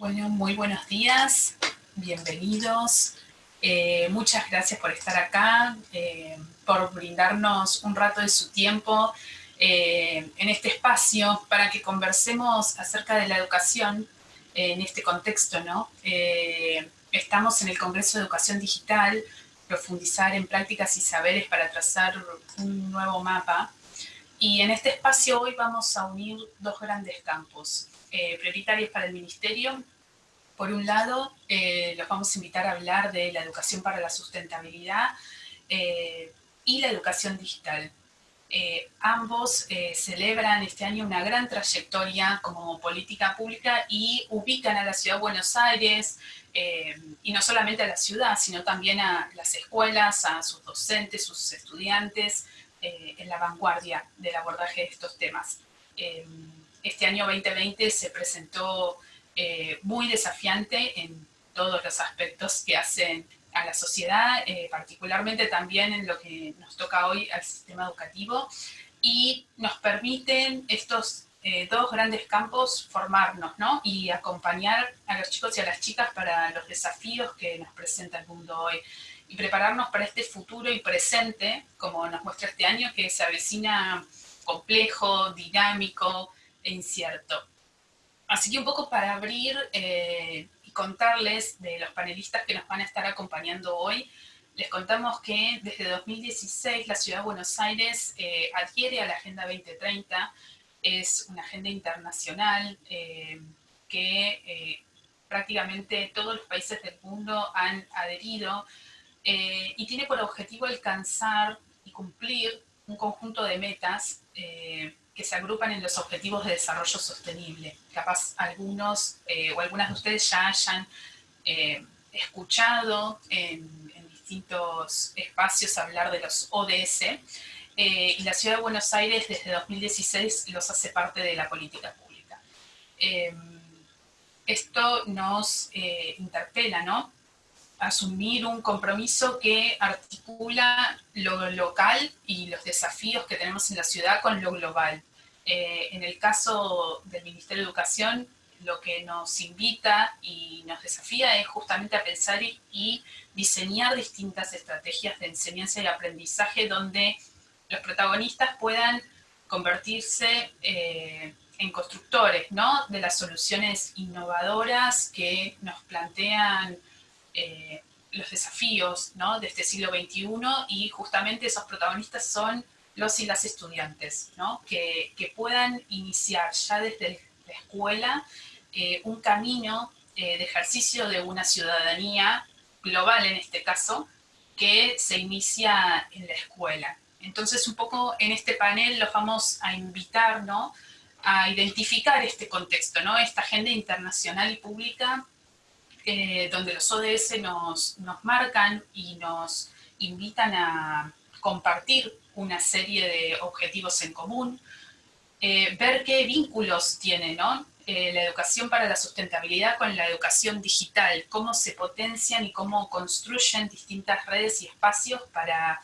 Bueno, muy buenos días, bienvenidos. Eh, muchas gracias por estar acá, eh, por brindarnos un rato de su tiempo eh, en este espacio para que conversemos acerca de la educación en este contexto, ¿no? estamos en el Congreso de Educación Digital, profundizar en prácticas y saberes para trazar un nuevo mapa. Y en este espacio hoy vamos a unir dos grandes campos prioritarios para el Ministerio por un lado, eh, los vamos a invitar a hablar de la educación para la sustentabilidad eh, y la educación digital. Eh, ambos celebran este año una gran trayectoria como política pública y ubican a la Ciudad de Buenos Aires, y no solamente a la ciudad, sino también a las escuelas, a sus docentes, sus estudiantes, en la vanguardia del abordaje de estos temas. este año 2020 se presentó eh, muy desafiante en todos los aspectos que hacen a la sociedad, eh, particularmente también en lo que nos toca hoy al sistema educativo, y nos permiten estos eh, dos grandes campos formarnos ¿no? y acompañar a los chicos y a las chicas para los desafíos que nos presenta el mundo hoy y prepararnos para este futuro y presente, como nos muestra este año, que se avecina complejo, dinámico e incierto. Así que un poco para abrir eh, y contarles de los panelistas que nos van a estar acompañando hoy, les contamos que desde 2016 la Ciudad de Buenos Aires eh, adhiere a la Agenda 2030, es una agenda internacional eh, que prácticamente todos los países del mundo han adherido y tiene por objetivo alcanzar y cumplir un conjunto de metas que se agrupan en los objetivos de desarrollo sostenible. Capaz algunos eh, o algunas de ustedes ya hayan eh, escuchado en, distintos espacios hablar de los ODS, eh, y la Ciudad de Buenos Aires desde 2016 los hace parte de la política pública. esto nos interpela, ¿no? Asumir un compromiso que articula lo local y los desafíos que tenemos en la ciudad con lo global. Eh, en el caso del Ministerio de Educación, lo que nos invita y nos desafía es justamente a pensar y, diseñar distintas estrategias de enseñanza y aprendizaje donde los protagonistas puedan convertirse eh, en constructores ¿no? de las soluciones innovadoras que nos plantean eh, los desafíos de este siglo XXI y justamente esos protagonistas son los y las estudiantes, ¿no? que, puedan iniciar ya desde la escuela eh, un camino eh, de ejercicio de una ciudadanía global en este caso, que se inicia en la escuela. Entonces un poco en este panel los vamos a invitar ¿no? a identificar este contexto, ¿no? esta agenda internacional y pública eh, donde los ODS nos, nos marcan y nos invitan a compartir una serie de objetivos en común, eh, ver qué vínculos tiene. Eh, la educación para la sustentabilidad con la educación digital, cómo se potencian y cómo construyen distintas redes y espacios para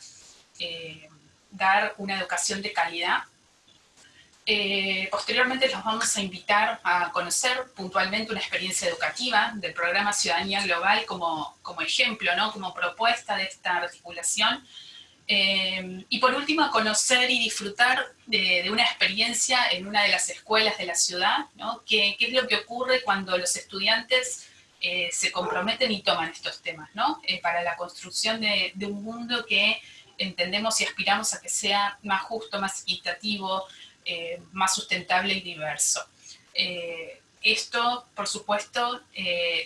dar una educación de calidad. Posteriormente los vamos a invitar a conocer puntualmente una experiencia educativa del programa Ciudadanía Global como, como ejemplo, ¿no? como propuesta de esta articulación eh, y por último, conocer y disfrutar de, una experiencia en una de las escuelas de la ciudad, ¿no? ¿Qué, es lo que ocurre cuando los estudiantes eh, se comprometen y toman estos temas, ¿no? Eh, para la construcción de, un mundo que entendemos y aspiramos a que sea más justo, más equitativo, más sustentable y diverso. esto, por supuesto,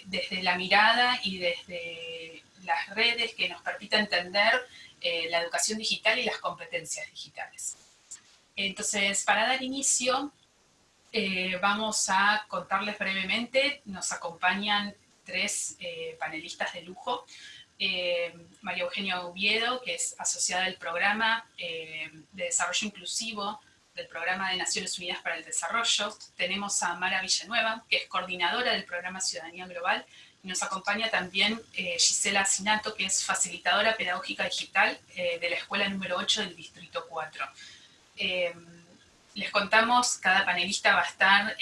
desde la mirada y desde las redes que nos permita entender eh, la educación digital y las competencias digitales. Entonces, para dar inicio, eh, vamos a contarles brevemente, nos acompañan tres eh, panelistas de lujo, María Eugenia Oviedo, que es asociada del programa de desarrollo inclusivo del Programa de Naciones Unidas para el Desarrollo. Tenemos a Mara Villanueva, que es coordinadora del programa Ciudadanía Global nos acompaña también eh, Gisela Sinato, que es facilitadora pedagógica digital eh, de la escuela número 8 del Distrito 4. Eh, les contamos, cada panelista va a estar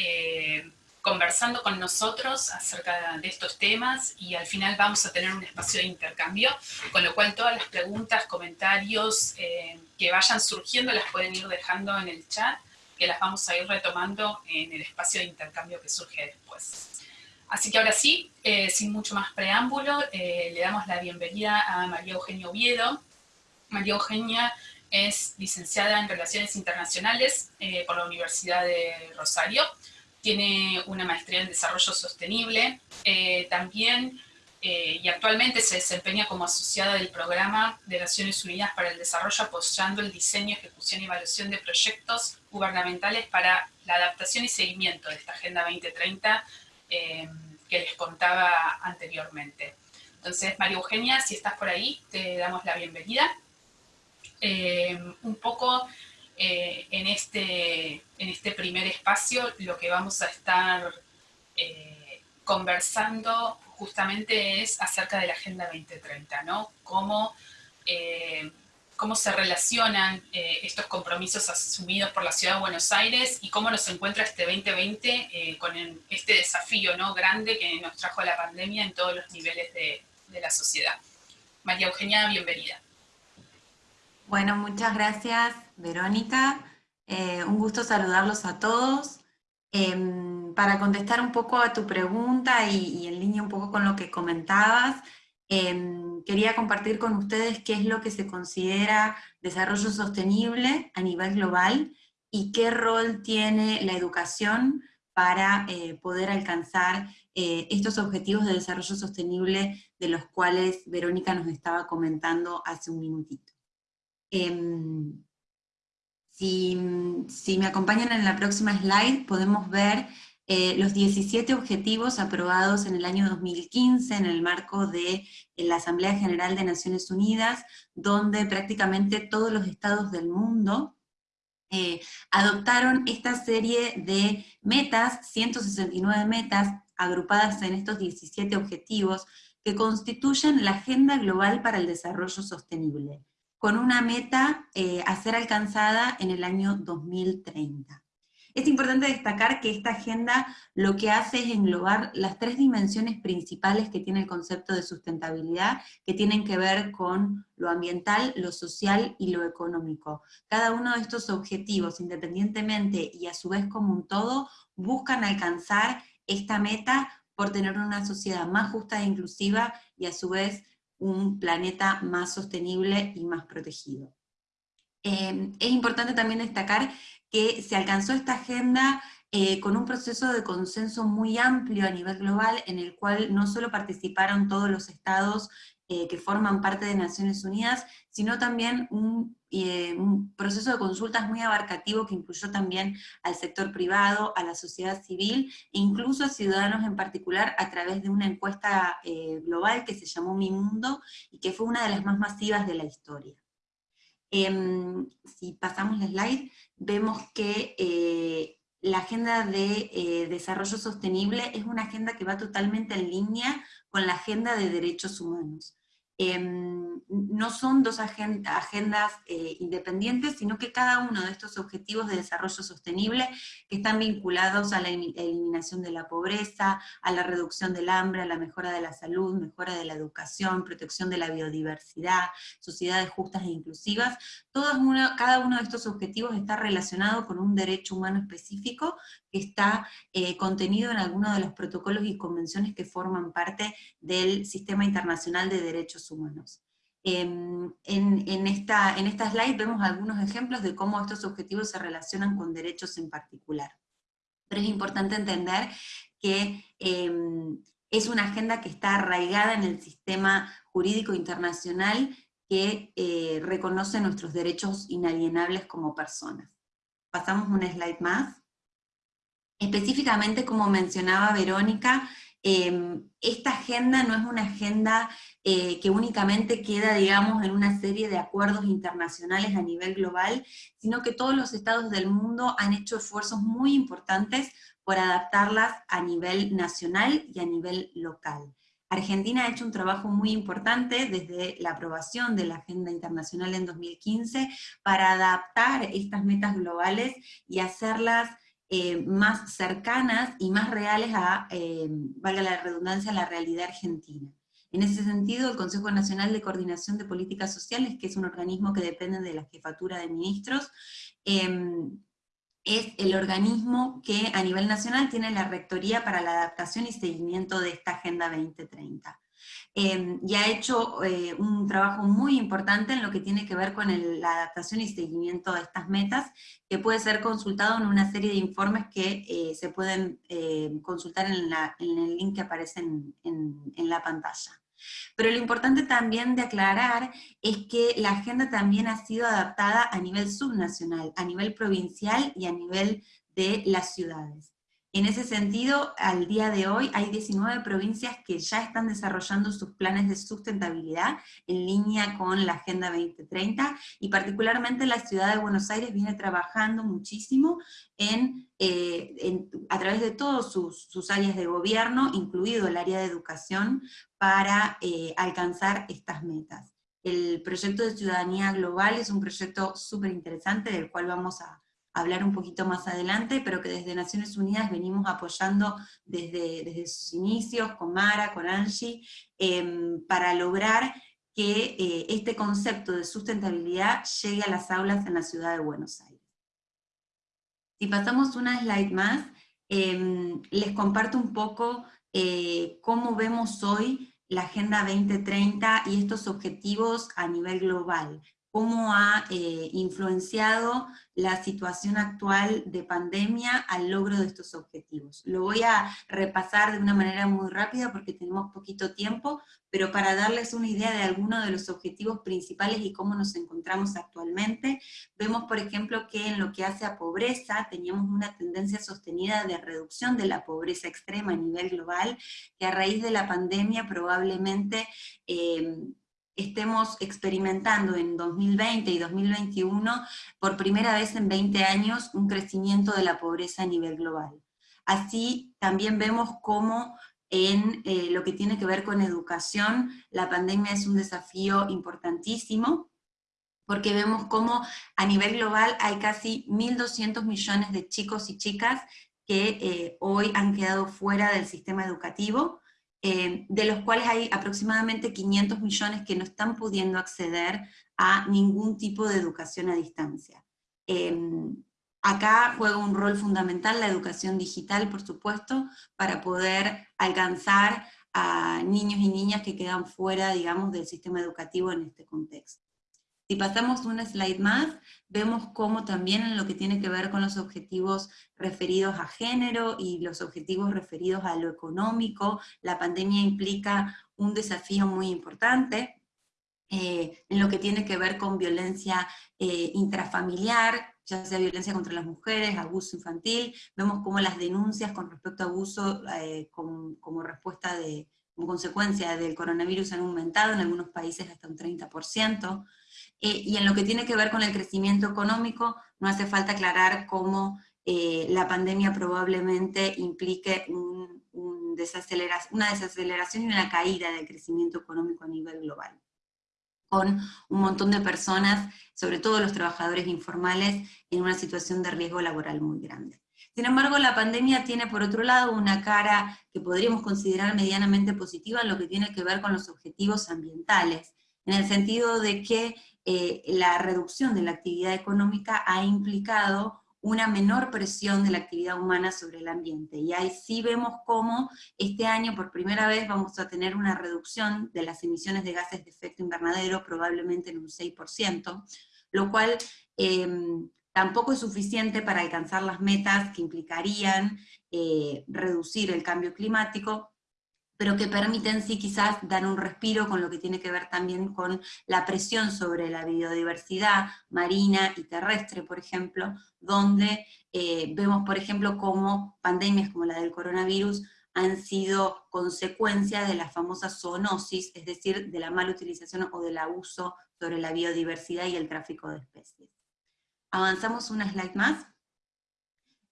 conversando con nosotros acerca de estos temas y al final vamos a tener un espacio de intercambio, con lo cual todas las preguntas, comentarios que vayan surgiendo las pueden ir dejando en el chat, que las vamos a ir retomando en el espacio de intercambio que surge después. Así que ahora sí, eh, sin mucho más preámbulo, eh, le damos la bienvenida a María Eugenia Oviedo. María Eugenia es licenciada en Relaciones Internacionales eh, por la Universidad de Rosario. Tiene una maestría en Desarrollo Sostenible. también y actualmente se desempeña como asociada del Programa de Naciones Unidas para el Desarrollo apoyando el diseño, ejecución y evaluación de proyectos gubernamentales para la adaptación y seguimiento de esta Agenda 2030 eh, que les contaba anteriormente. Entonces, María Eugenia, si estás por ahí, te damos la bienvenida. Eh, un poco eh, en, este, en este primer espacio lo que vamos a estar conversando justamente es acerca de la Agenda 2030, ¿no? Cómo cómo se relacionan eh, estos compromisos asumidos por la Ciudad de Buenos Aires y cómo nos encuentra este 2020 eh, con este desafío ¿no? grande que nos trajo la pandemia en todos los niveles de, la sociedad. María Eugenia, bienvenida. Bueno, muchas gracias, Verónica. Eh, un gusto saludarlos a todos. Em, para contestar un poco a tu pregunta y, en línea un poco con lo que comentabas, Em, quería compartir con ustedes qué es lo que se considera desarrollo sostenible a nivel global y qué rol tiene la educación para eh, poder alcanzar eh, estos objetivos de desarrollo sostenible de los cuales Verónica nos estaba comentando hace un minutito. Si, me acompañan en la próxima slide, podemos ver eh, los 17 objetivos aprobados en el año 2015 en el marco de la Asamblea General de Naciones Unidas, donde prácticamente todos los estados del mundo eh, adoptaron esta serie de metas, 169 metas, agrupadas en estos 17 objetivos, que constituyen la Agenda Global para el Desarrollo Sostenible, con una meta eh, a ser alcanzada en el año 2030. Es importante destacar que esta agenda lo que hace es englobar las tres dimensiones principales que tiene el concepto de sustentabilidad, que tienen que ver con lo ambiental, lo social y lo económico. Cada uno de estos objetivos, independientemente y a su vez como un todo, buscan alcanzar esta meta por tener una sociedad más justa e inclusiva y a su vez un planeta más sostenible y más protegido. Eh, es importante también destacar que se alcanzó esta agenda eh, con un proceso de consenso muy amplio a nivel global, en el cual no solo participaron todos los estados eh, que forman parte de Naciones Unidas, sino también un, eh, un, proceso de consultas muy abarcativo que incluyó también al sector privado, a la sociedad civil, e incluso a ciudadanos en particular a través de una encuesta global que se llamó Mi Mundo, y que fue una de las más masivas de la historia. Em, si pasamos la slide, vemos que eh, la agenda de eh, desarrollo sostenible es una agenda que va totalmente en línea con la agenda de derechos humanos. Em, no son dos agendas eh, independientes, sino que cada uno de estos objetivos de desarrollo sostenible que están vinculados a la eliminación de la pobreza, a la reducción del hambre, a la mejora de la salud, mejora de la educación, protección de la biodiversidad, sociedades justas e inclusivas, cada uno de estos objetivos está relacionado con un derecho humano específico que está eh, contenido en algunos de los protocolos y convenciones que forman parte del Sistema Internacional de Derechos Humanos. Em, en, esta, en esta slide vemos algunos ejemplos de cómo estos objetivos se relacionan con derechos en particular. Pero es importante entender que em, es una agenda que está arraigada en el sistema jurídico internacional que eh, reconoce nuestros derechos inalienables como personas. Pasamos un slide más. Específicamente, como mencionaba Verónica, em, esta agenda no es una agenda eh, que únicamente queda, digamos, en una serie de acuerdos internacionales a nivel global, sino que todos los estados del mundo han hecho esfuerzos muy importantes por adaptarlas a nivel nacional y a nivel local. Argentina ha hecho un trabajo muy importante desde la aprobación de la Agenda Internacional en 2015 para adaptar estas metas globales y hacerlas eh, más cercanas y más reales a, eh, valga la redundancia, a la realidad argentina. En ese sentido, el Consejo Nacional de Coordinación de Políticas Sociales, que es un organismo que depende de la Jefatura de Ministros, em, es el organismo que a nivel nacional tiene la rectoría para la adaptación y seguimiento de esta Agenda 2030. Em, y ha hecho eh, un trabajo muy importante en lo que tiene que ver con la adaptación y seguimiento de estas metas, que puede ser consultado en una serie de informes que eh, se pueden eh, consultar en, el link que aparece en la pantalla. Pero lo importante también de aclarar es que la agenda también ha sido adaptada a nivel subnacional, a nivel provincial y a nivel de las ciudades. En ese sentido, al día de hoy hay 19 provincias que ya están desarrollando sus planes de sustentabilidad en línea con la Agenda 2030, y particularmente la ciudad de Buenos Aires viene trabajando muchísimo en, eh, a través de todas sus, áreas de gobierno, incluido el área de educación, para eh, alcanzar estas metas. El proyecto de ciudadanía global es un proyecto súper interesante del cual vamos a hablar un poquito más adelante, pero que desde Naciones Unidas venimos apoyando desde, desde sus inicios, con Mara, con Angie, em, para lograr que eh, este concepto de sustentabilidad llegue a las aulas en la ciudad de Buenos Aires. Si pasamos una slide más, em, les comparto un poco eh, cómo vemos hoy la Agenda 2030 y estos objetivos a nivel global cómo ha eh, influenciado la situación actual de pandemia al logro de estos objetivos. Lo voy a repasar de una manera muy rápida porque tenemos poquito tiempo, pero para darles una idea de algunos de los objetivos principales y cómo nos encontramos actualmente, vemos por ejemplo que en lo que hace a pobreza, teníamos una tendencia sostenida de reducción de la pobreza extrema a nivel global, que a raíz de la pandemia probablemente eh, estemos experimentando en 2020 y 2021 por primera vez en 20 años un crecimiento de la pobreza a nivel global. Así también vemos cómo en eh, lo que tiene que ver con educación, la pandemia es un desafío importantísimo, porque vemos cómo a nivel global hay casi 1.200 millones de chicos y chicas que eh, hoy han quedado fuera del sistema educativo, eh, de los cuales hay aproximadamente 500 millones que no están pudiendo acceder a ningún tipo de educación a distancia. Em, acá juega un rol fundamental la educación digital, por supuesto, para poder alcanzar a niños y niñas que quedan fuera, digamos, del sistema educativo en este contexto. Si pasamos una slide más, vemos cómo también en lo que tiene que ver con los objetivos referidos a género y los objetivos referidos a lo económico, la pandemia implica un desafío muy importante, eh, en lo que tiene que ver con violencia eh, intrafamiliar, ya sea violencia contra las mujeres, abuso infantil, vemos cómo las denuncias con respecto a abuso eh, como respuesta de, como consecuencia del coronavirus han aumentado en algunos países hasta un 30%, eh, y en lo que tiene que ver con el crecimiento económico, no hace falta aclarar cómo eh, la pandemia probablemente implique una desaceleración y una caída del crecimiento económico a nivel global con un montón de personas, sobre todo los trabajadores informales, en una situación de riesgo laboral muy grande. Sin embargo, la pandemia tiene por otro lado una cara que podríamos considerar medianamente positiva en lo que tiene que ver con los objetivos ambientales, en el sentido de que eh, la reducción de la actividad económica ha implicado una menor presión de la actividad humana sobre el ambiente. Y ahí sí vemos cómo este año por primera vez vamos a tener una reducción de las emisiones de gases de efecto invernadero, probablemente en un 6%, lo cual em, tampoco es suficiente para alcanzar las metas que implicarían eh, reducir el cambio climático, pero que permiten sí quizás dar un respiro con lo que tiene que ver también con la presión sobre la biodiversidad marina y terrestre, por ejemplo, donde eh, vemos, por ejemplo, cómo pandemias como la del coronavirus han sido consecuencia de la famosa zoonosis, es decir, de la mala utilización o del abuso sobre la biodiversidad y el tráfico de especies. Avanzamos una slide más.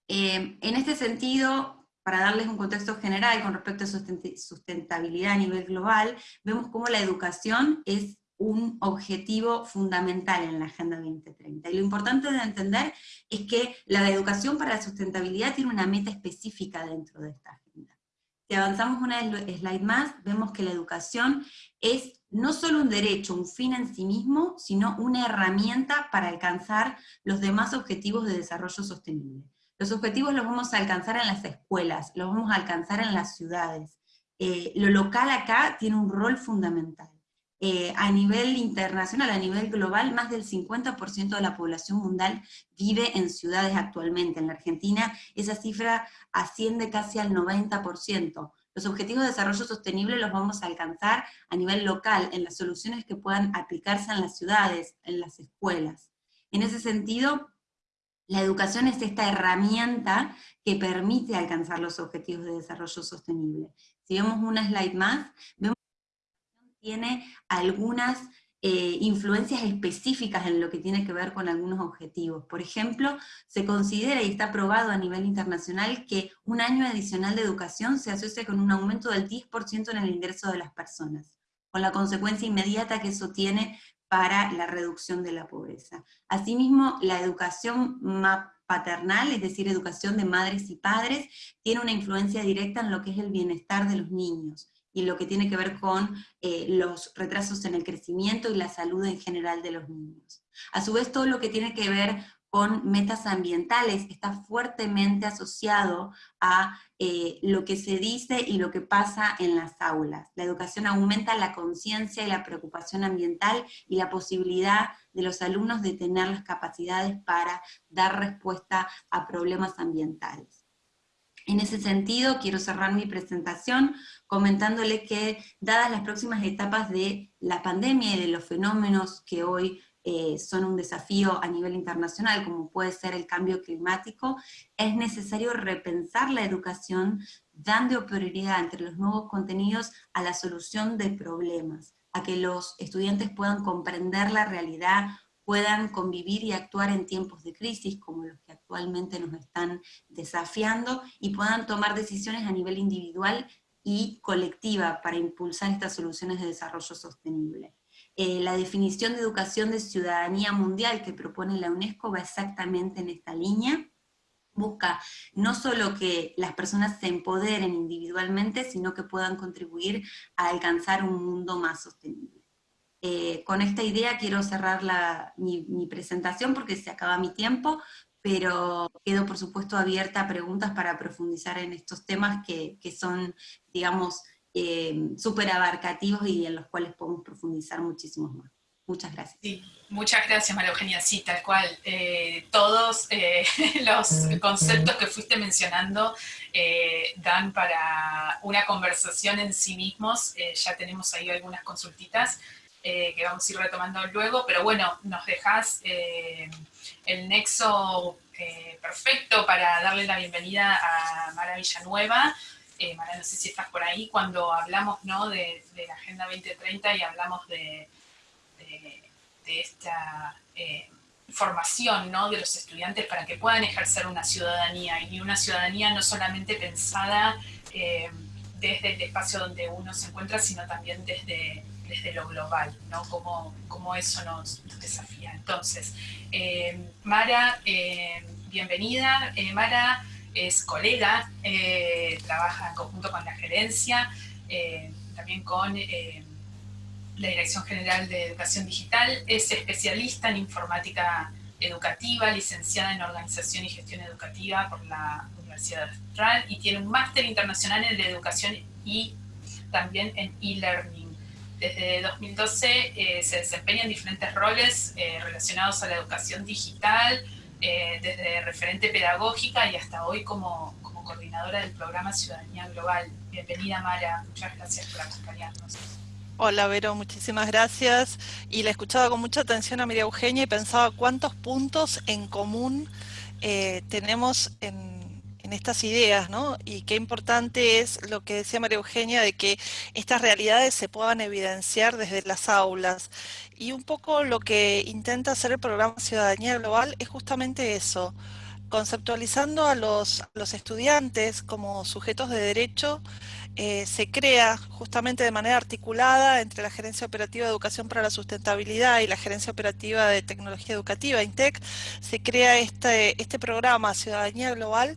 Eh, en este sentido, para darles un contexto general con respecto a sustentabilidad a nivel global, vemos cómo la educación es un objetivo fundamental en la Agenda 2030. Y lo importante de entender es que la educación para la sustentabilidad tiene una meta específica dentro de esta agenda. Si avanzamos una slide más, vemos que la educación es no solo un derecho, un fin en sí mismo, sino una herramienta para alcanzar los demás objetivos de desarrollo sostenible. Los objetivos los vamos a alcanzar en las escuelas, los vamos a alcanzar en las ciudades. Eh, lo local acá tiene un rol fundamental. Eh, a nivel internacional, a nivel global, más del 50% de la población mundial vive en ciudades actualmente. En la Argentina esa cifra asciende casi al 90%. Los objetivos de desarrollo sostenible los vamos a alcanzar a nivel local, en las soluciones que puedan aplicarse en las ciudades, en las escuelas. En ese sentido, la educación es esta herramienta que permite alcanzar los objetivos de desarrollo sostenible. Si vemos una slide más, vemos que tiene algunas eh, influencias específicas en lo que tiene que ver con algunos objetivos. Por ejemplo, se considera y está probado a nivel internacional que un año adicional de educación se asocia con un aumento del 10% en el ingreso de las personas, con la consecuencia inmediata que eso tiene para la reducción de la pobreza. Asimismo, la educación paternal, es decir, educación de madres y padres, tiene una influencia directa en lo que es el bienestar de los niños, y lo que tiene que ver con eh, los retrasos en el crecimiento y la salud en general de los niños. A su vez, todo lo que tiene que ver con metas ambientales, está fuertemente asociado a eh, lo que se dice y lo que pasa en las aulas. La educación aumenta la conciencia y la preocupación ambiental y la posibilidad de los alumnos de tener las capacidades para dar respuesta a problemas ambientales. En ese sentido, quiero cerrar mi presentación comentándole que, dadas las próximas etapas de la pandemia y de los fenómenos que hoy eh, son un desafío a nivel internacional, como puede ser el cambio climático, es necesario repensar la educación dando prioridad entre los nuevos contenidos a la solución de problemas, a que los estudiantes puedan comprender la realidad, puedan convivir y actuar en tiempos de crisis como los que actualmente nos están desafiando, y puedan tomar decisiones a nivel individual y colectiva para impulsar estas soluciones de desarrollo sostenible. Eh, la definición de educación de ciudadanía mundial que propone la UNESCO va exactamente en esta línea, busca no solo que las personas se empoderen individualmente, sino que puedan contribuir a alcanzar un mundo más sostenible. Eh, con esta idea quiero cerrar mi, mi, presentación porque se acaba mi tiempo, pero quedo por supuesto abierta a preguntas para profundizar en estos temas que, que son, digamos, eh, súper abarcativos y en los cuales podemos profundizar muchísimo más. Muchas gracias. Muchas gracias María Eugenia, sí, tal cual. Eh, todos eh, los conceptos que fuiste mencionando eh, dan para una conversación en sí mismos, ya tenemos ahí algunas consultitas que vamos a ir retomando luego, pero bueno, nos dejas el nexo perfecto para darle la bienvenida a Mara Villanueva, eh, no sé si estás por ahí, cuando hablamos ¿no? de, la Agenda 2030 y hablamos de, esta eh, formación ¿no? de los estudiantes para que puedan ejercer una ciudadanía, y una ciudadanía no solamente pensada eh, desde el espacio donde uno se encuentra, sino también desde, desde lo global, ¿no? Como, como eso nos, nos, desafía. Entonces, eh, Mara, bienvenida. Mara es colega, eh, trabaja en conjunto con la gerencia, eh, también con eh, la Dirección General de Educación Digital, es especialista en informática educativa, licenciada en Organización y Gestión Educativa por la Universidad Austral y tiene un máster internacional en educación y también en e-learning. Desde 2012 se desempeña en diferentes roles relacionados a la educación digital, eh, desde referente pedagógica y hasta hoy como, como coordinadora del programa Ciudadanía Global. Bienvenida Mara, muchas gracias por acompañarnos. Hola Vero, muchísimas gracias. Y la he escuchado con mucha atención a María Eugenia y pensaba cuántos puntos en común eh, tenemos en en estas ideas, ¿no? Y qué importante es lo que decía María Eugenia de que estas realidades se puedan evidenciar desde las aulas. Y un poco lo que intenta hacer el programa Ciudadanía Global es justamente eso, conceptualizando a los, estudiantes como sujetos de derecho, eh, se crea justamente de manera articulada entre la Gerencia Operativa de Educación para la Sustentabilidad y la Gerencia Operativa de Tecnología Educativa, INTEC, se crea este, este programa Ciudadanía Global,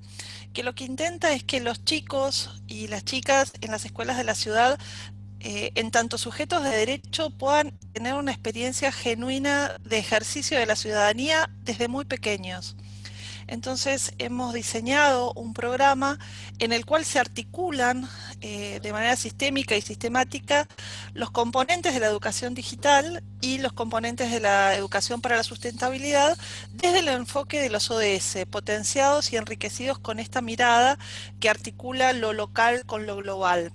que lo que intenta es que los chicos y las chicas en las escuelas de la ciudad eh, en tanto sujetos de derecho puedan tener una experiencia genuina de ejercicio de la ciudadanía desde muy pequeños. Entonces hemos diseñado un programa en el cual se articulan eh, de manera sistémica y sistemática los componentes de la educación digital y los componentes de la educación para la sustentabilidad desde el enfoque de los ODS, potenciados y enriquecidos con esta mirada que articula lo local con lo global.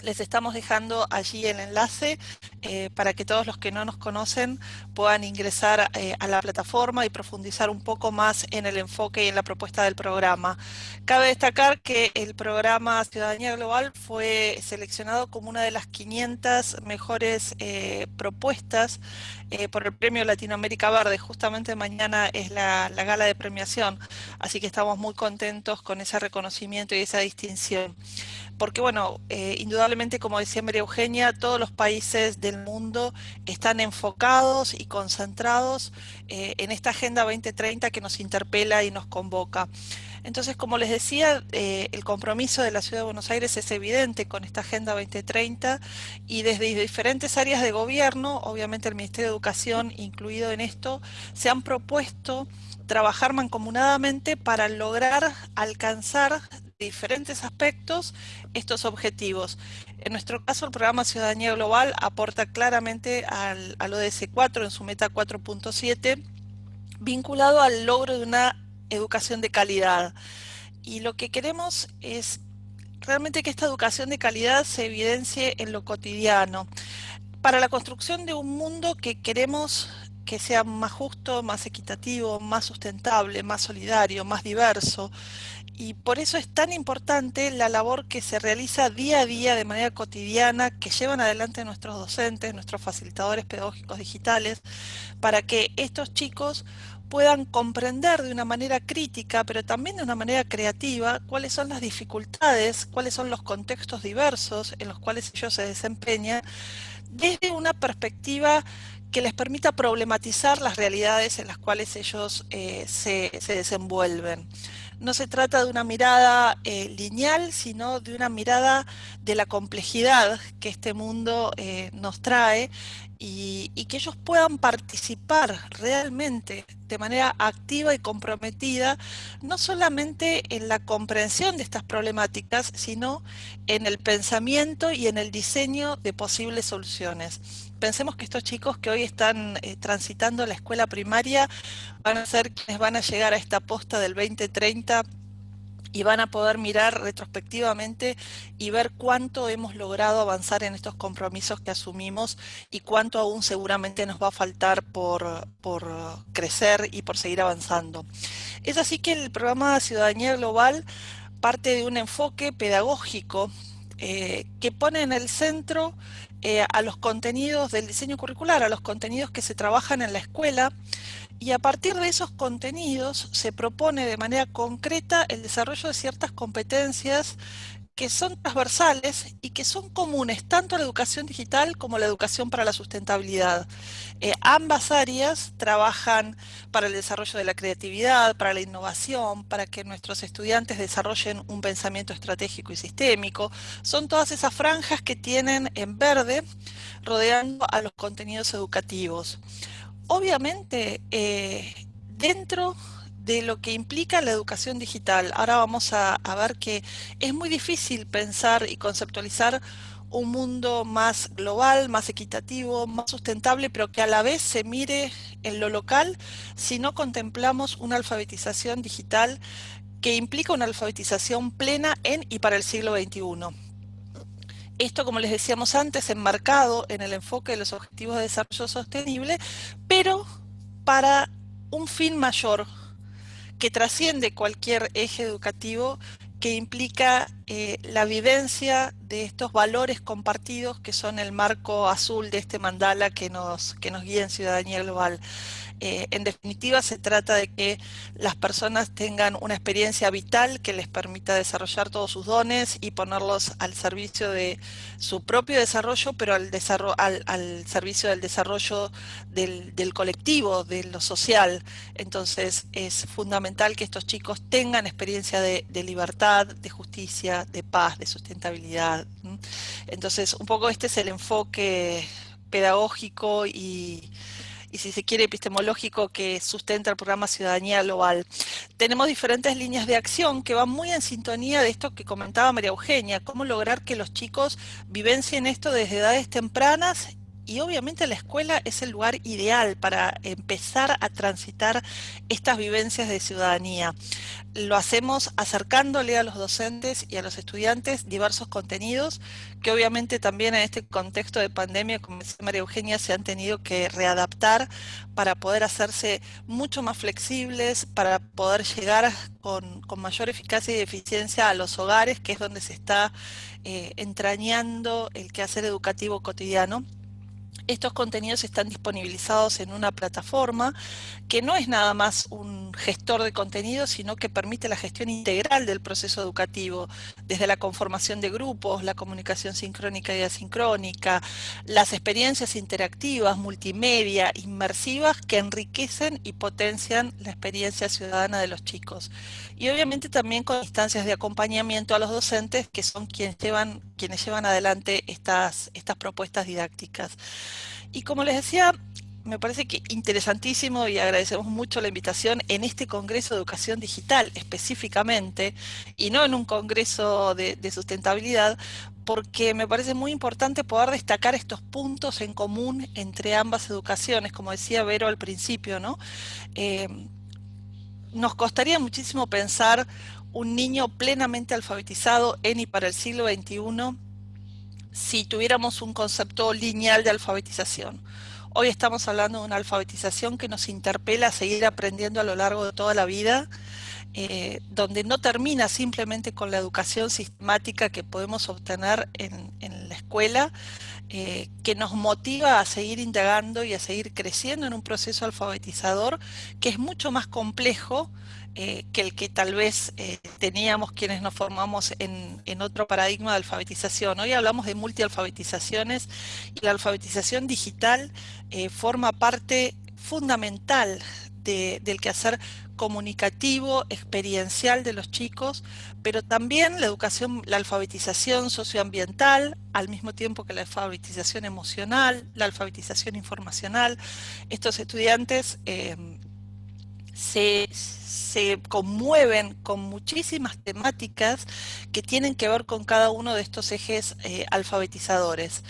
Les estamos dejando allí el enlace eh, para que todos los que no nos conocen puedan ingresar eh, a la plataforma y profundizar un poco más en el enfoque y en la propuesta del programa. Cabe destacar que el programa Ciudadanía Global fue seleccionado como una de las 500 mejores eh, propuestas por el Premio Latinoamérica Verde. Justamente mañana es la, la gala de premiación, así que estamos muy contentos con ese reconocimiento y esa distinción porque bueno, eh, indudablemente como decía María Eugenia, todos los países del mundo están enfocados y concentrados eh, en esta Agenda 2030 que nos interpela y nos convoca. Entonces, como les decía, eh, el compromiso de la Ciudad de Buenos Aires es evidente con esta Agenda 2030 y desde diferentes áreas de gobierno, obviamente el Ministerio de Educación incluido en esto, se han propuesto trabajar mancomunadamente para lograr alcanzar diferentes aspectos estos objetivos. En nuestro caso, el programa Ciudadanía Global aporta claramente al, ODS 4 en su meta 4.7, vinculado al logro de una educación de calidad. Y lo que queremos es realmente que esta educación de calidad se evidencie en lo cotidiano. Para la construcción de un mundo que queremos que sea más justo, más equitativo, más sustentable, más solidario, más diverso, y por eso es tan importante la labor que se realiza día a día de manera cotidiana, que llevan adelante nuestros docentes, nuestros facilitadores pedagógicos digitales, para que estos chicos puedan comprender de una manera crítica, pero también de una manera creativa, cuáles son las dificultades, cuáles son los contextos diversos en los cuales ellos se desempeñan, desde una perspectiva que les permita problematizar las realidades en las cuales ellos eh, se, se desenvuelven no se trata de una mirada eh, lineal, sino de una mirada de la complejidad que este mundo eh, nos trae y, que ellos puedan participar realmente de manera activa y comprometida, no solamente en la comprensión de estas problemáticas, sino en el pensamiento y en el diseño de posibles soluciones. Pensemos que estos chicos que hoy están eh, transitando la escuela primaria van a ser quienes van a llegar a esta posta del 2030 y van a poder mirar retrospectivamente y ver cuánto hemos logrado avanzar en estos compromisos que asumimos y cuánto aún seguramente nos va a faltar por, crecer y por seguir avanzando. Es así que el programa Ciudadanía Global parte de un enfoque pedagógico eh, que pone en el centro eh, a los contenidos del diseño curricular, a los contenidos que se trabajan en la escuela, y a partir de esos contenidos se propone de manera concreta el desarrollo de ciertas competencias que son transversales y que son comunes tanto a la educación digital como a la educación para la sustentabilidad. Eh, ambas áreas trabajan para el desarrollo de la creatividad, para la innovación, para que nuestros estudiantes desarrollen un pensamiento estratégico y sistémico. Son todas esas franjas que tienen en verde rodeando a los contenidos educativos. Obviamente, eh, dentro de lo que implica la educación digital, ahora vamos a, ver que es muy difícil pensar y conceptualizar un mundo más global, más equitativo, más sustentable, pero que a la vez se mire en lo local si no contemplamos una alfabetización digital que implica una alfabetización plena en y para el siglo XXI. Esto, como les decíamos antes, enmarcado en el enfoque de los Objetivos de Desarrollo Sostenible, pero para un fin mayor que trasciende cualquier eje educativo que implica eh, la vivencia de estos valores compartidos que son el marco azul de este mandala que nos, que nos guía en Ciudadanía Global. Eh, en definitiva, se trata de que las personas tengan una experiencia vital que les permita desarrollar todos sus dones y ponerlos al servicio de su propio desarrollo, pero al, al, servicio del desarrollo del, colectivo, de lo social. Entonces, es fundamental que estos chicos tengan experiencia de, de libertad, de justicia, de paz, de sustentabilidad. Entonces, un poco este es el enfoque pedagógico y y si se quiere epistemológico que sustenta el programa Ciudadanía Global. Tenemos diferentes líneas de acción que van muy en sintonía de esto que comentaba María Eugenia, cómo lograr que los chicos vivencien esto desde edades tempranas y obviamente la escuela es el lugar ideal para empezar a transitar estas vivencias de ciudadanía. Lo hacemos acercándole a los docentes y a los estudiantes diversos contenidos que obviamente también en este contexto de pandemia, como decía María Eugenia, se han tenido que readaptar para poder hacerse mucho más flexibles, para poder llegar con, mayor eficacia y eficiencia a los hogares, que es donde se está eh, entrañando el quehacer educativo cotidiano. Estos contenidos están disponibilizados en una plataforma que no es nada más un gestor de contenidos, sino que permite la gestión integral del proceso educativo, desde la conformación de grupos, la comunicación sincrónica y asincrónica, las experiencias interactivas, multimedia, inmersivas, que enriquecen y potencian la experiencia ciudadana de los chicos. Y obviamente también con instancias de acompañamiento a los docentes, que son quienes llevan, quienes llevan adelante estas, estas propuestas didácticas. Y como les decía, me parece que interesantísimo y agradecemos mucho la invitación en este Congreso de Educación Digital específicamente y no en un Congreso de, sustentabilidad porque me parece muy importante poder destacar estos puntos en común entre ambas educaciones, como decía Vero al principio, ¿no? Eh, nos costaría muchísimo pensar un niño plenamente alfabetizado en y para el siglo XXI si tuviéramos un concepto lineal de alfabetización. Hoy estamos hablando de una alfabetización que nos interpela a seguir aprendiendo a lo largo de toda la vida, eh, donde no termina simplemente con la educación sistemática que podemos obtener en, la escuela, eh, que nos motiva a seguir indagando y a seguir creciendo en un proceso alfabetizador que es mucho más complejo eh, que el que tal vez eh, teníamos quienes nos formamos en, otro paradigma de alfabetización. Hoy hablamos de multialfabetizaciones y la alfabetización digital eh, forma parte fundamental del quehacer comunicativo, experiencial de los chicos, pero también la educación, la alfabetización socioambiental, al mismo tiempo que la alfabetización emocional, la alfabetización informacional. Estos estudiantes se, conmueven con muchísimas temáticas que tienen que ver con cada uno de estos ejes eh, alfabetizadores.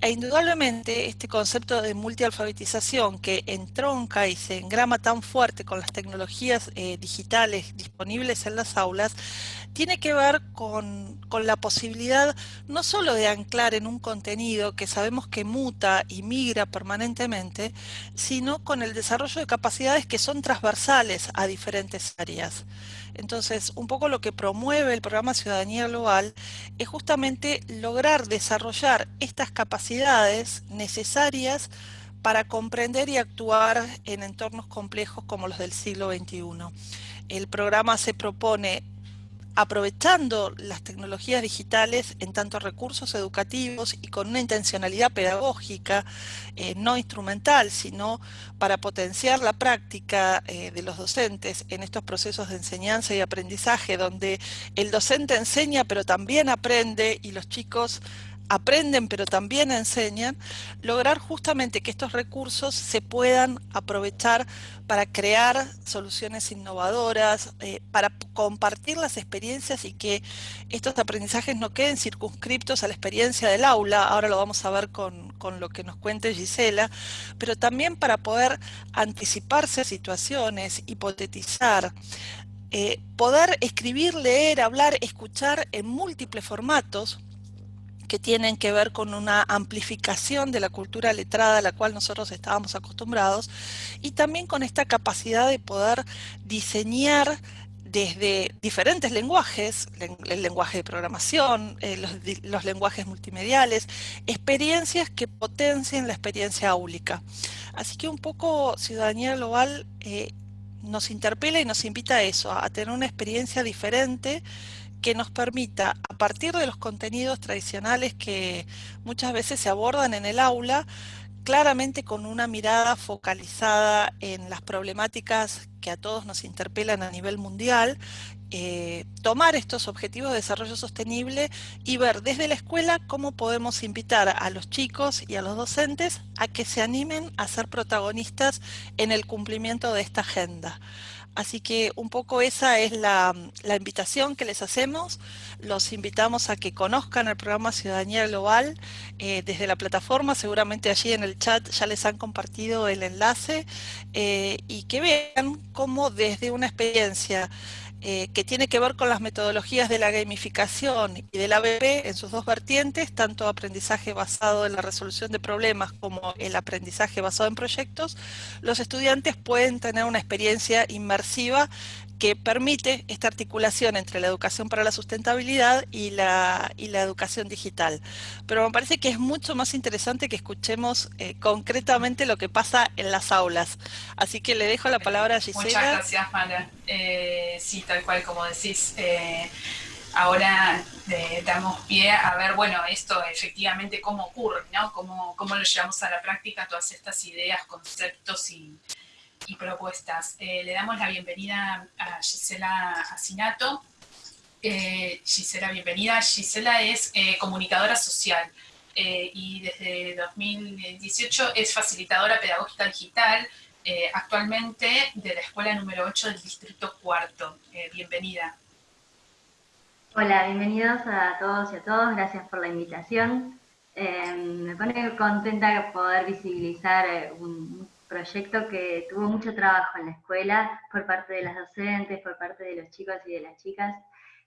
E indudablemente este concepto de multialfabetización que entronca y se engrama tan fuerte con las tecnologías eh, digitales disponibles en las aulas, tiene que ver con, la posibilidad no solo de anclar en un contenido que sabemos que muta y migra permanentemente, sino con el desarrollo de capacidades que son transversales a diferentes áreas. Entonces, un poco lo que promueve el programa Ciudadanía Global es justamente lograr desarrollar estas capacidades necesarias para comprender y actuar en entornos complejos como los del siglo XXI. El programa se propone aprovechando las tecnologías digitales en tantos recursos educativos y con una intencionalidad pedagógica, eh, no instrumental, sino para potenciar la práctica eh, de los docentes en estos procesos de enseñanza y aprendizaje, donde el docente enseña pero también aprende y los chicos aprenden pero también enseñan, lograr justamente que estos recursos se puedan aprovechar para crear soluciones innovadoras, eh, para compartir las experiencias y que estos aprendizajes no queden circunscriptos a la experiencia del aula, ahora lo vamos a ver con, lo que nos cuente Gisela, pero también para poder anticiparse a situaciones, hipotetizar, eh, poder escribir, leer, hablar, escuchar en múltiples formatos, que tienen que ver con una amplificación de la cultura letrada a la cual nosotros estábamos acostumbrados y también con esta capacidad de poder diseñar desde diferentes lenguajes, el lenguaje de programación, eh, los, lenguajes multimediales, experiencias que potencien la experiencia áulica. Así que un poco Ciudadanía Global eh, nos interpela y nos invita a eso, a tener una experiencia diferente que nos permita, a partir de los contenidos tradicionales que muchas veces se abordan en el aula, claramente con una mirada focalizada en las problemáticas que a todos nos interpelan a nivel mundial, eh, tomar estos objetivos de desarrollo sostenible y ver desde la escuela cómo podemos invitar a los chicos y a los docentes a que se animen a ser protagonistas en el cumplimiento de esta agenda. Así que un poco esa es la, invitación que les hacemos. Los invitamos a que conozcan el programa Ciudadanía Global eh, desde la plataforma. Seguramente allí en el chat ya les han compartido el enlace eh, y que vean cómo desde una experiencia eh, que tiene que ver con las metodologías de la gamificación y del ABP en sus dos vertientes, tanto aprendizaje basado en la resolución de problemas como el aprendizaje basado en proyectos, los estudiantes pueden tener una experiencia inmersiva que permite esta articulación entre la educación para la sustentabilidad y la, la educación digital. Pero me parece que es mucho más interesante que escuchemos eh, concretamente lo que pasa en las aulas. Así que le dejo la palabra a Gisela. Muchas gracias, Mara. Eh, sí, tal cual como decís. Eh, ahora damos pie a ver, bueno, esto efectivamente cómo ocurre, ¿no? Cómo, cómo lo llevamos a la práctica, todas estas ideas, conceptos y, y propuestas. Eh, le damos la bienvenida a Gisela Asinato. Eh, Gisela, bienvenida. Gisela es eh, comunicadora social y desde 2018 es facilitadora pedagógica digital, actualmente de la escuela número 8 del distrito cuarto. bienvenida. Hola, bienvenidos a todos y a todos, gracias por la invitación. me pone contenta poder visibilizar un, proyecto que tuvo mucho trabajo en la escuela por parte de las docentes, por parte de los chicos y de las chicas.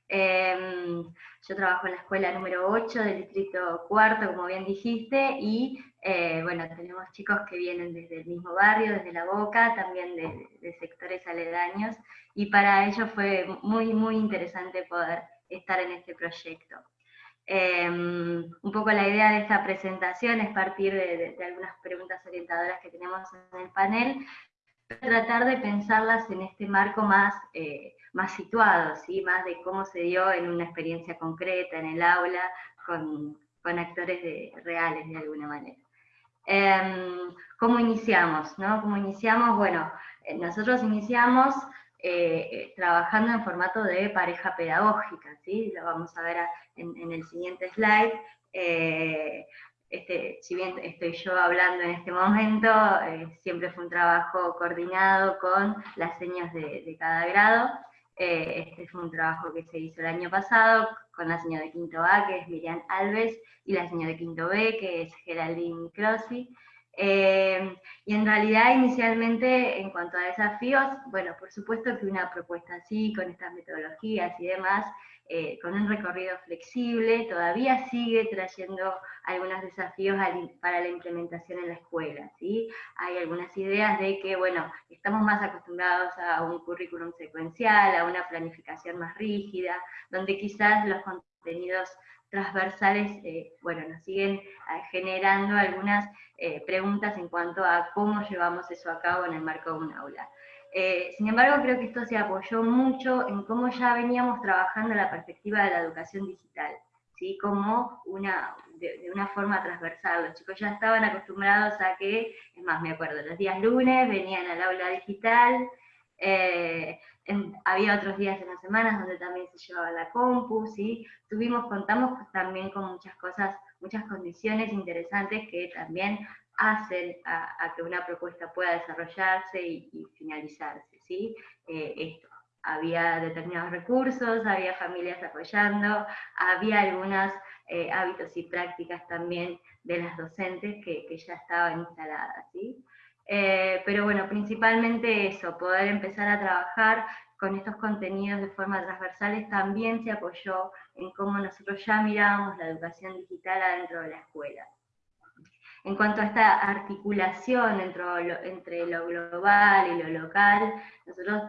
Em, yo trabajo en la escuela número 8 del distrito cuarto, como bien dijiste, y eh, bueno, tenemos chicos que vienen desde el mismo barrio, desde La Boca, también de, de sectores aledaños, y para ellos fue muy, muy interesante poder estar en este proyecto. Em, un poco la idea de esta presentación es partir de, algunas preguntas orientadoras que tenemos en el panel, tratar de pensarlas en este marco más, eh, más situado, ¿sí? más de cómo se dio en una experiencia concreta, en el aula, con, con actores reales de alguna manera. Em, ¿Cómo iniciamos? No? ¿Cómo iniciamos? Bueno, eh, nosotros iniciamos eh, eh, trabajando en formato de pareja pedagógica, ¿sí? Lo vamos a ver en, el siguiente slide. Eh, este, si bien estoy yo hablando en este momento, siempre fue un trabajo coordinado con las señas de, cada grado. este fue un trabajo que se hizo el año pasado con la señora de quinto A, que es Miriam Alves, y la señora de quinto B, que es Geraldine Crossi. Eh, y en realidad inicialmente en cuanto a desafíos, bueno, por supuesto que una propuesta así, con estas metodologías y demás, eh, con un recorrido flexible, todavía sigue trayendo algunos desafíos para la implementación en la escuela. ¿sí? Hay algunas ideas de que, bueno, estamos más acostumbrados a un currículum secuencial, a una planificación más rígida, donde quizás los contenidos transversales, eh, bueno, nos siguen eh, generando algunas eh, preguntas en cuanto a cómo llevamos eso a cabo en el marco de un aula. sin embargo, creo que esto se apoyó mucho en cómo ya veníamos trabajando la perspectiva de la educación digital, ¿sí? como una, de, una forma transversal. Los chicos ya estaban acostumbrados a que, es más, me acuerdo, los días lunes venían al aula digital, había otros días en las semanas donde también se llevaba la compu, ¿sí? Tuvimos, contamos también con muchas cosas, muchas condiciones interesantes que también hacen a, que una propuesta pueda desarrollarse y, finalizarse, ¿sí? Eh, esto. Había determinados recursos, había familias apoyando, había algunos eh, hábitos y prácticas también de las docentes que, que ya estaban instaladas, ¿sí? Eh, pero bueno, principalmente eso, poder empezar a trabajar con estos contenidos de forma transversales también se apoyó en cómo nosotros ya mirábamos la educación digital adentro de la escuela. En cuanto a esta articulación entre lo, global y lo local, nosotros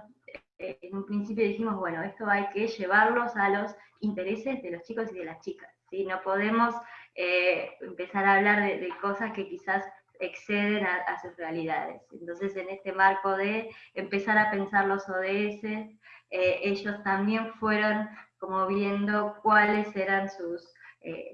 eh, en un principio dijimos, bueno, esto hay que llevarlos a los intereses de los chicos y de las chicas, ¿sí? No podemos eh, empezar a hablar de, cosas que quizás exceden a, sus realidades. Entonces, en este marco de empezar a pensar los ODS, ellos también fueron como viendo cuáles eran sus,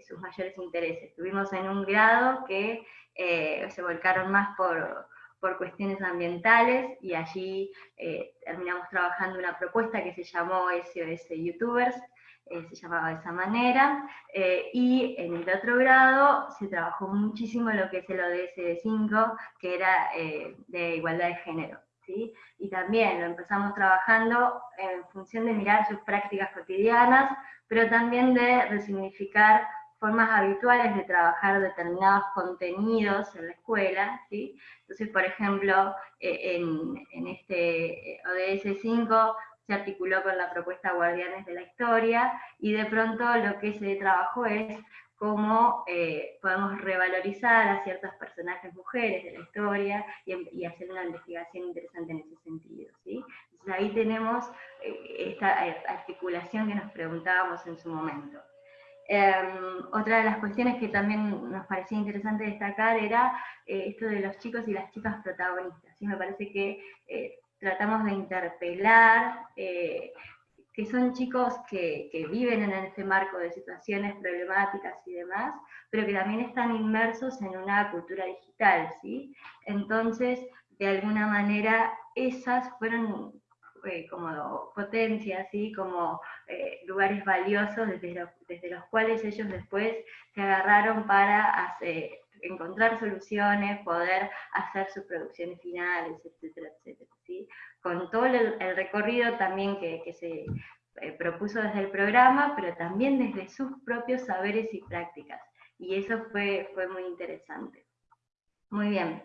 sus mayores intereses. Estuvimos en un grado que se volcaron más por, por cuestiones ambientales y allí eh, terminamos trabajando una propuesta que se llamó SOS YouTubers, eh, se llamaba de esa manera, eh, y en el otro grado se trabajó muchísimo lo que es el ODS 5, que era de igualdad de género. ¿sí? Y también lo empezamos trabajando en función de mirar sus prácticas cotidianas, pero también de resignificar formas habituales de trabajar determinados contenidos en la escuela, ¿sí? Entonces, por ejemplo, eh, en, este eh, ODS 5 se articuló con la propuesta Guardianes de la Historia, y de pronto lo que se trabajó es cómo eh, podemos revalorizar a ciertos personajes mujeres de la historia y, hacer una investigación interesante en ese sentido. ¿sí? Ahí tenemos esta articulación que nos preguntábamos en su momento. Em, otra de las cuestiones que también nos parecía interesante destacar era eh, esto de los chicos y las chicas protagonistas. ¿sí? Me parece que eh, tratamos de interpelar, eh, que son chicos que, que, viven en este marco de situaciones problemáticas y demás, pero que también están inmersos en una cultura digital. ¿sí? Entonces, de alguna manera, esas fueron eh, como potencia, ¿sí? como eh, lugares valiosos desde, desde, los cuales ellos después se agarraron para encontrar soluciones, poder hacer sus producciones finales, etcétera, etcétera. ¿sí? Con todo el, recorrido también que, que se eh, propuso desde el programa, pero también desde sus propios saberes y prácticas. Y eso fue, fue muy interesante. Muy bien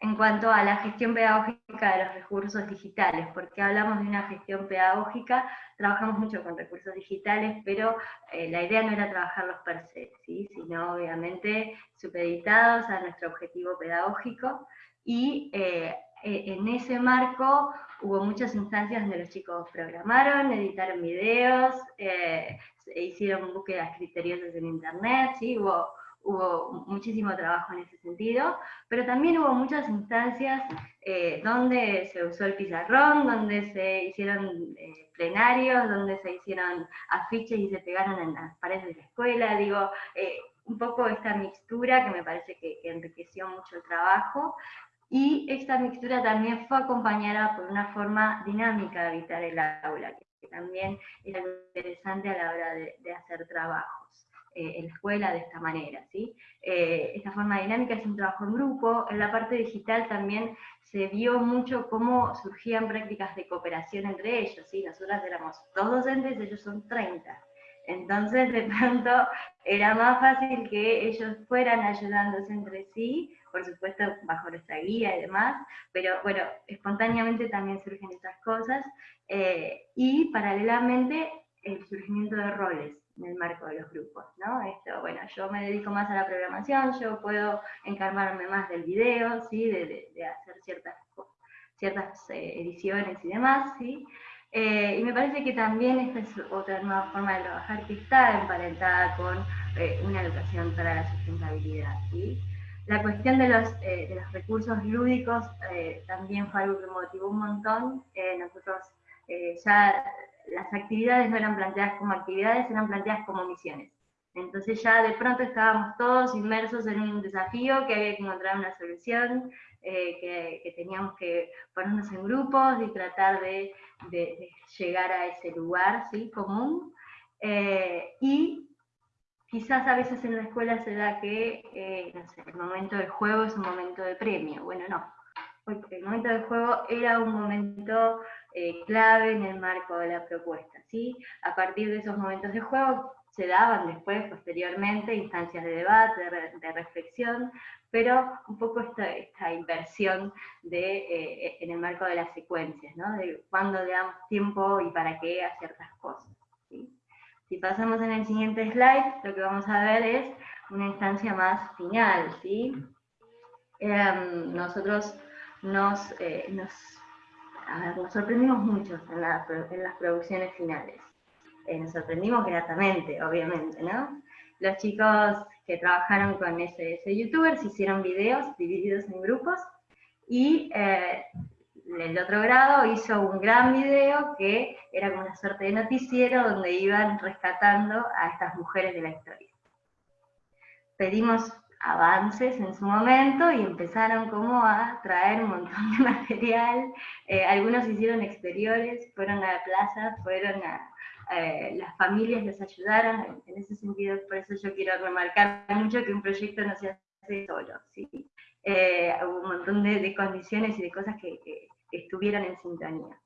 en cuanto a la gestión pedagógica de los recursos digitales, porque hablamos de una gestión pedagógica, trabajamos mucho con recursos digitales, pero eh, la idea no era trabajarlos per se, sino obviamente supeditados a nuestro objetivo pedagógico, y eh, e, en ese marco hubo muchas instancias donde los chicos programaron, editaron videos, eh, hicieron búsquedas criteriosas en internet, ¿sí? hubo hubo muchísimo trabajo en ese sentido, pero también hubo muchas instancias eh, donde se usó el pizarrón, donde se hicieron eh, plenarios, donde se hicieron afiches y se pegaron en las paredes de la escuela, digo, eh, un poco esta mixtura que me parece que, enriqueció mucho el trabajo, y esta mixtura también fue acompañada por una forma dinámica de habitar el aula, que también es interesante a la hora de hacer trabajos. Eh, en la escuela de esta manera. ¿sí? Eh, esta forma dinámica es un trabajo en grupo, en la parte digital también se vio mucho cómo surgían prácticas de cooperación entre ellos, ¿sí? nosotras éramos dos docentes, ellos son 30. Entonces, de pronto, era más fácil que ellos fueran ayudándose entre sí, por supuesto, bajo nuestra guía y demás, pero bueno, espontáneamente también surgen estas cosas, eh, y paralelamente el surgimiento de roles en el marco de los grupos, ¿no? Esto, bueno, yo me dedico más a la programación, yo puedo encargarme más del video, ¿sí? De, hacer ciertas, ciertas eh, ediciones y demás, ¿sí? Eh, y me parece que también esta es otra nueva forma de trabajar que está emparentada con eh, una educación para la sustentabilidad, ¿sí? La cuestión de los, de los recursos lúdicos también fue algo que motivó un montón. nosotros ya las actividades no eran planteadas como actividades, eran planteadas como misiones. Entonces ya de pronto estábamos todos inmersos en un desafío, que había que encontrar una solución, eh, que, teníamos que ponernos en grupos y tratar de, llegar a ese lugar ¿sí? común. Eh, y quizás a veces en la escuela se da que eh, el momento del juego es un momento de premio. Bueno, no. El momento del juego era un momento eh, clave en el marco de la propuesta. ¿sí? A partir de esos momentos de juego se daban después, posteriormente, instancias de debate, de, reflexión, pero un poco esta, esta inversión de, eh, en el marco de las secuencias, ¿no? de cuándo le damos tiempo y para qué a ciertas cosas. Si pasamos en el siguiente slide, lo que vamos a ver es una instancia más final. ¿sí? Em, nosotros nos, eh, nos nos sorprendimos mucho en, las producciones finales. Eh, nos sorprendimos gratamente, obviamente, ¿no? Los chicos que trabajaron con ese, ese youtuber se hicieron videos divididos en grupos y eh, el otro grado hizo un gran video que era como una suerte de noticiero donde iban rescatando a estas mujeres de la historia. Pedimos avances en su momento y empezaron como a traer un montón de material. Eh, algunos hicieron exteriores, fueron a la plaza, fueron a, eh, las familias les ayudaron, en, ese sentido, por eso yo quiero remarcar mucho que un proyecto no se hace solo, ¿sí? Eh, hubo un montón de, condiciones y de cosas que, que, estuvieron en sintonía.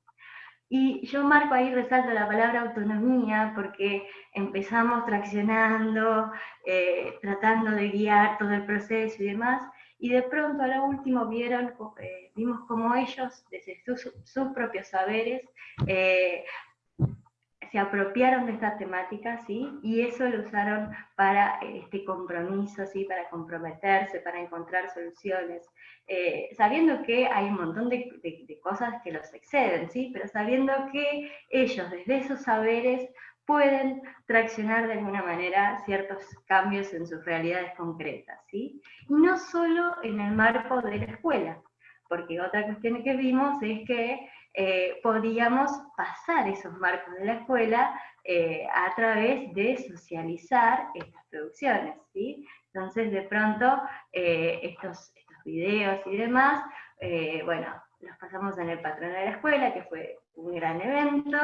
Y yo marco ahí, resalto la palabra autonomía, porque empezamos traccionando, eh, tratando de guiar todo el proceso y demás, y de pronto a lo último vieron, vimos como ellos, desde sus, sus propios saberes, eh, se apropiaron de esta temática, ¿sí? Y eso lo usaron para este compromiso, ¿sí? Para comprometerse, para encontrar soluciones, eh, sabiendo que hay un montón de, cosas que los exceden, ¿sí? Pero sabiendo que ellos desde esos saberes pueden traccionar de alguna manera ciertos cambios en sus realidades concretas, ¿sí? Y no solo en el marco de la escuela, porque otra cuestión que vimos es que eh, podíamos pasar esos marcos de la escuela eh, a través de socializar estas producciones. ¿sí? Entonces, de pronto, eh, estos, estos videos y demás, bueno, los pasamos en el patrón de la escuela, que fue un gran evento.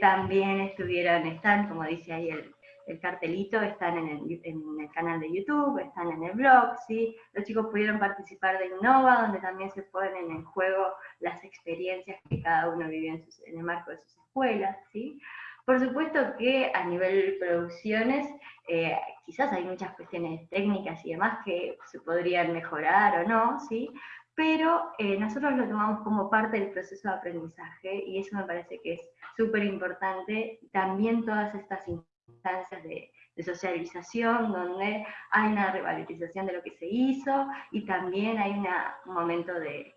también estuvieron, están, como dice ahí el, el cartelito, están en el, canal de YouTube, están en el blog, ¿sí? Los chicos pudieron participar de Innova, donde también se ponen en juego las experiencias que cada uno vivió en, el marco de sus escuelas, ¿sí? Por supuesto que a nivel producciones, eh, quizás hay muchas cuestiones técnicas y demás que se podrían mejorar o no, ¿sí? Pero eh, nosotros lo tomamos como parte del proceso de aprendizaje y eso me parece que es súper importante. También todas estas instancias de, socialización, donde hay una revalorización de lo que se hizo y también hay un momento de,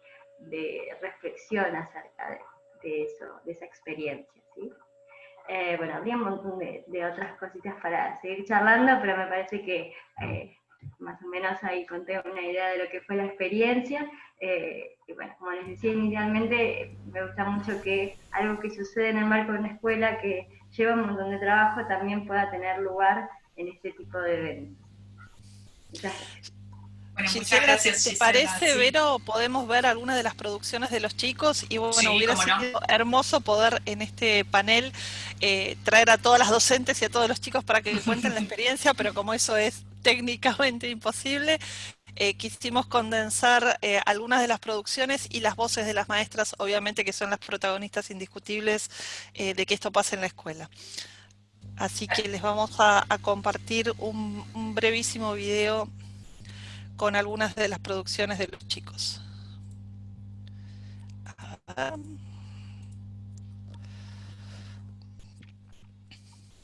reflexión acerca de, eso, de esa experiencia. ¿sí? Eh, bueno, habría un montón de, otras cositas para seguir charlando, pero me parece que eh, más o menos ahí conté una idea de lo que fue la experiencia. Eh, y bueno, como les decía inicialmente, me gusta mucho que algo que sucede en el marco de una escuela, que lleva un montón de trabajo, también pueda tener lugar en este tipo de eventos. Bueno, muchas gracias, si te parece, Vero, podemos ver algunas de las producciones de los chicos y bueno, hubiera sido hermoso poder en este panel eh, traer a todas las docentes y a todos los chicos para que cuenten la experiencia, pero como eso es técnicamente imposible, eh, quisimos condensar eh, algunas de las producciones y las voces de las maestras, obviamente que son las protagonistas indiscutibles eh, de que esto pase en la escuela. Así que les vamos a, compartir un, brevísimo video con algunas de las producciones de los chicos.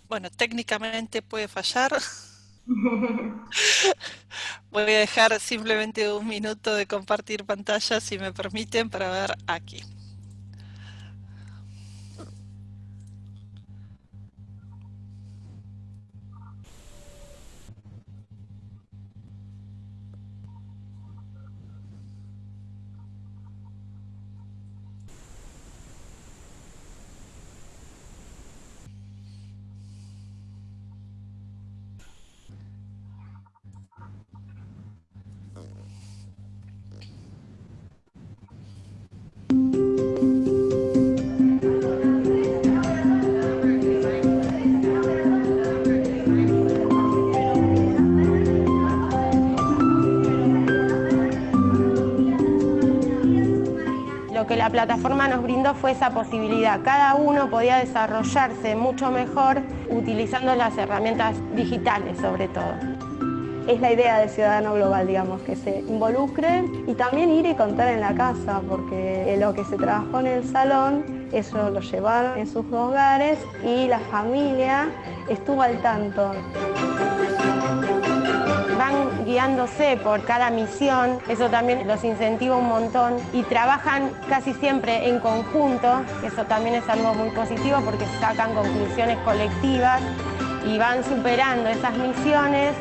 Bueno, técnicamente puede fallar. Voy a dejar simplemente un minuto de compartir pantalla, si me permiten, para ver aquí. La plataforma nos brindó fue esa posibilidad. Cada uno podía desarrollarse mucho mejor utilizando las herramientas digitales sobre todo. Es la idea del ciudadano global, digamos, que se involucre y también ir y contar en la casa, porque lo que se trabajó en el salón, eso lo llevaron en sus hogares y la familia estuvo al tanto. Por cada misión, eso también los incentiva un montón y trabajan casi siempre en conjunto, eso también es algo muy positivo porque sacan conclusiones colectivas y van superando esas misiones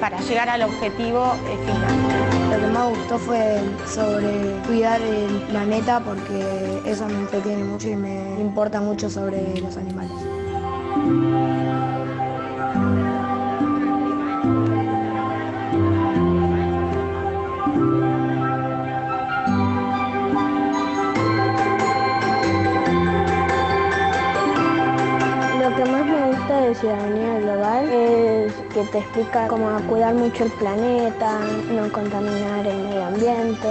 para llegar al objetivo final. Lo que más gustó fue sobre cuidar el planeta porque eso me entretiene mucho y me importa mucho sobre los animales. De ciudadanía global es que te explica cómo cuidar mucho el planeta, no contaminar el medio ambiente,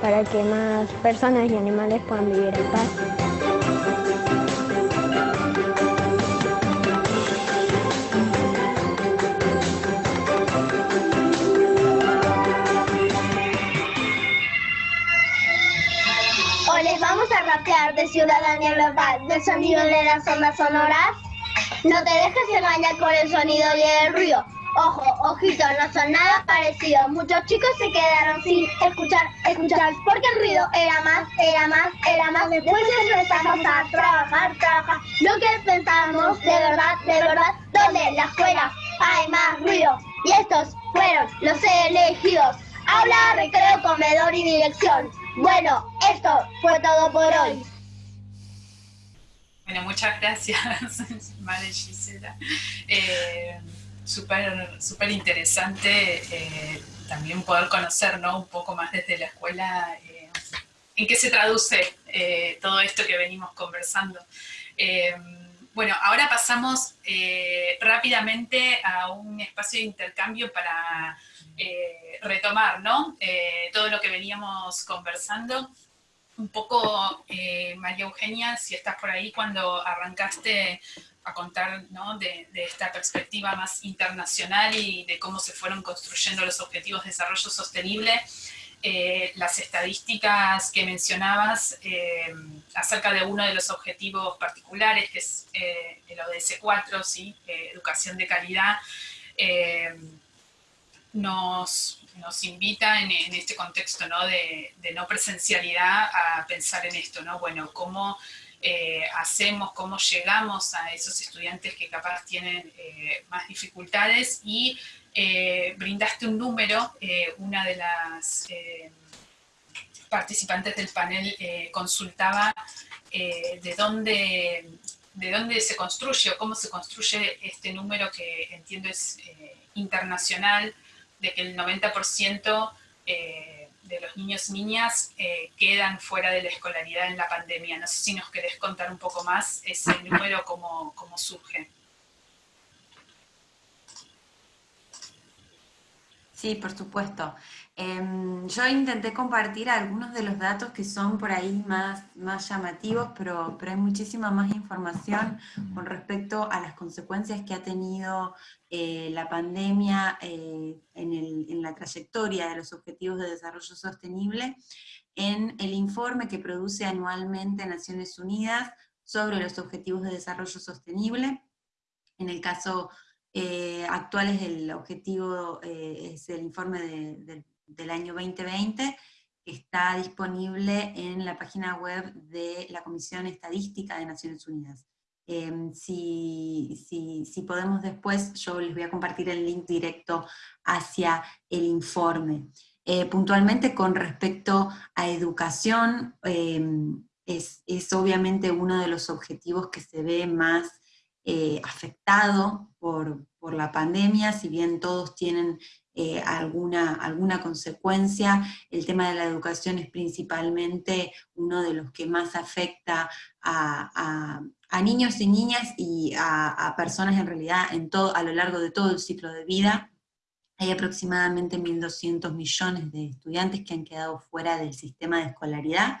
para que más personas y animales puedan vivir en paz. Hoy les vamos a rapear de Ciudadanía Global, del sonido de las ondas sonoras. No te dejes engañar con el sonido y el ruido. Ojo, ojito, no son nada parecidos. Muchos chicos se quedaron sin escuchar, escuchar, porque el ruido era más, era más, era más. Después empezamos a trabajar, trabajar. Lo que pensamos, de verdad, de verdad, donde en la escuela hay más ruido. Y estos fueron los elegidos. Habla, recreo, comedor y dirección. Bueno, esto fue todo por hoy. Bueno, muchas gracias, Madre Gisela. Eh, Súper interesante eh, también poder conocer ¿no? un poco más desde la escuela eh, en qué se traduce todo esto que venimos conversando. bueno, ahora pasamos rápidamente a un espacio de intercambio para retomar ¿no? todo lo que veníamos conversando un poco, eh, María Eugenia, si estás por ahí, cuando arrancaste a contar de, esta perspectiva más internacional y de cómo se fueron construyendo los objetivos de desarrollo sostenible, eh, las estadísticas que mencionabas eh, acerca de uno de los objetivos particulares, que es el ODS 4, ¿sí? educación de calidad, nos, nos invita en, este contexto ¿no? De, no presencialidad a pensar en esto, ¿no? Bueno, cómo eh, hacemos, cómo llegamos a esos estudiantes que capaz tienen eh, más dificultades y eh, brindaste un número, una de las participantes del panel consultaba de dónde de dónde se construye o cómo se construye este número que entiendo es internacional, de que el 90% eh, de los niños y niñas eh, quedan fuera de la escolaridad en la pandemia. No sé si nos querés contar un poco más ese número, cómo, cómo surge. Sí, por supuesto. Em, yo intenté compartir algunos de los datos que son por ahí más, más llamativos, pero, pero hay muchísima más información con respecto a las consecuencias que ha tenido eh, la pandemia eh, en, la trayectoria de los Objetivos de Desarrollo Sostenible en el informe que produce anualmente Naciones Unidas sobre los Objetivos de Desarrollo Sostenible. En el caso eh, actual es el objetivo, es el informe de, del año 2020, está disponible en la página web de la Comisión Estadística de Naciones Unidas. Em, si, si, podemos después, yo les voy a compartir el link directo hacia el informe. Eh, puntualmente con respecto a educación, em, es, es, obviamente uno de los objetivos que se ve más eh, afectado por, por, la pandemia, si bien todos tienen eh, alguna, alguna consecuencia. El tema de la educación es principalmente uno de los que más afecta a, niños y niñas y a, personas en realidad en todo, a lo largo de todo el ciclo de vida. Hay aproximadamente 1.200 millones de estudiantes que han quedado fuera del sistema de escolaridad,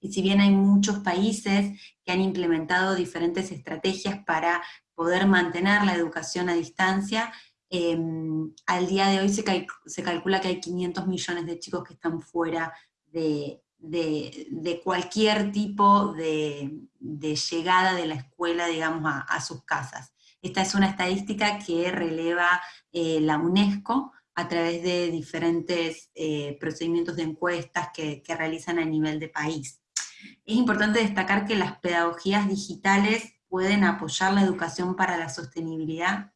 y si bien hay muchos países que han implementado diferentes estrategias para poder mantener la educación a distancia, Em, al día de hoy se, calcula que hay 500 millones de chicos que están fuera de, cualquier tipo de, llegada de la escuela, digamos, a, sus casas. Esta es una estadística que releva eh, la UNESCO a través de diferentes eh, procedimientos de encuestas que, que realizan a nivel de país. Es importante destacar que las pedagogías digitales pueden apoyar la educación para la sostenibilidad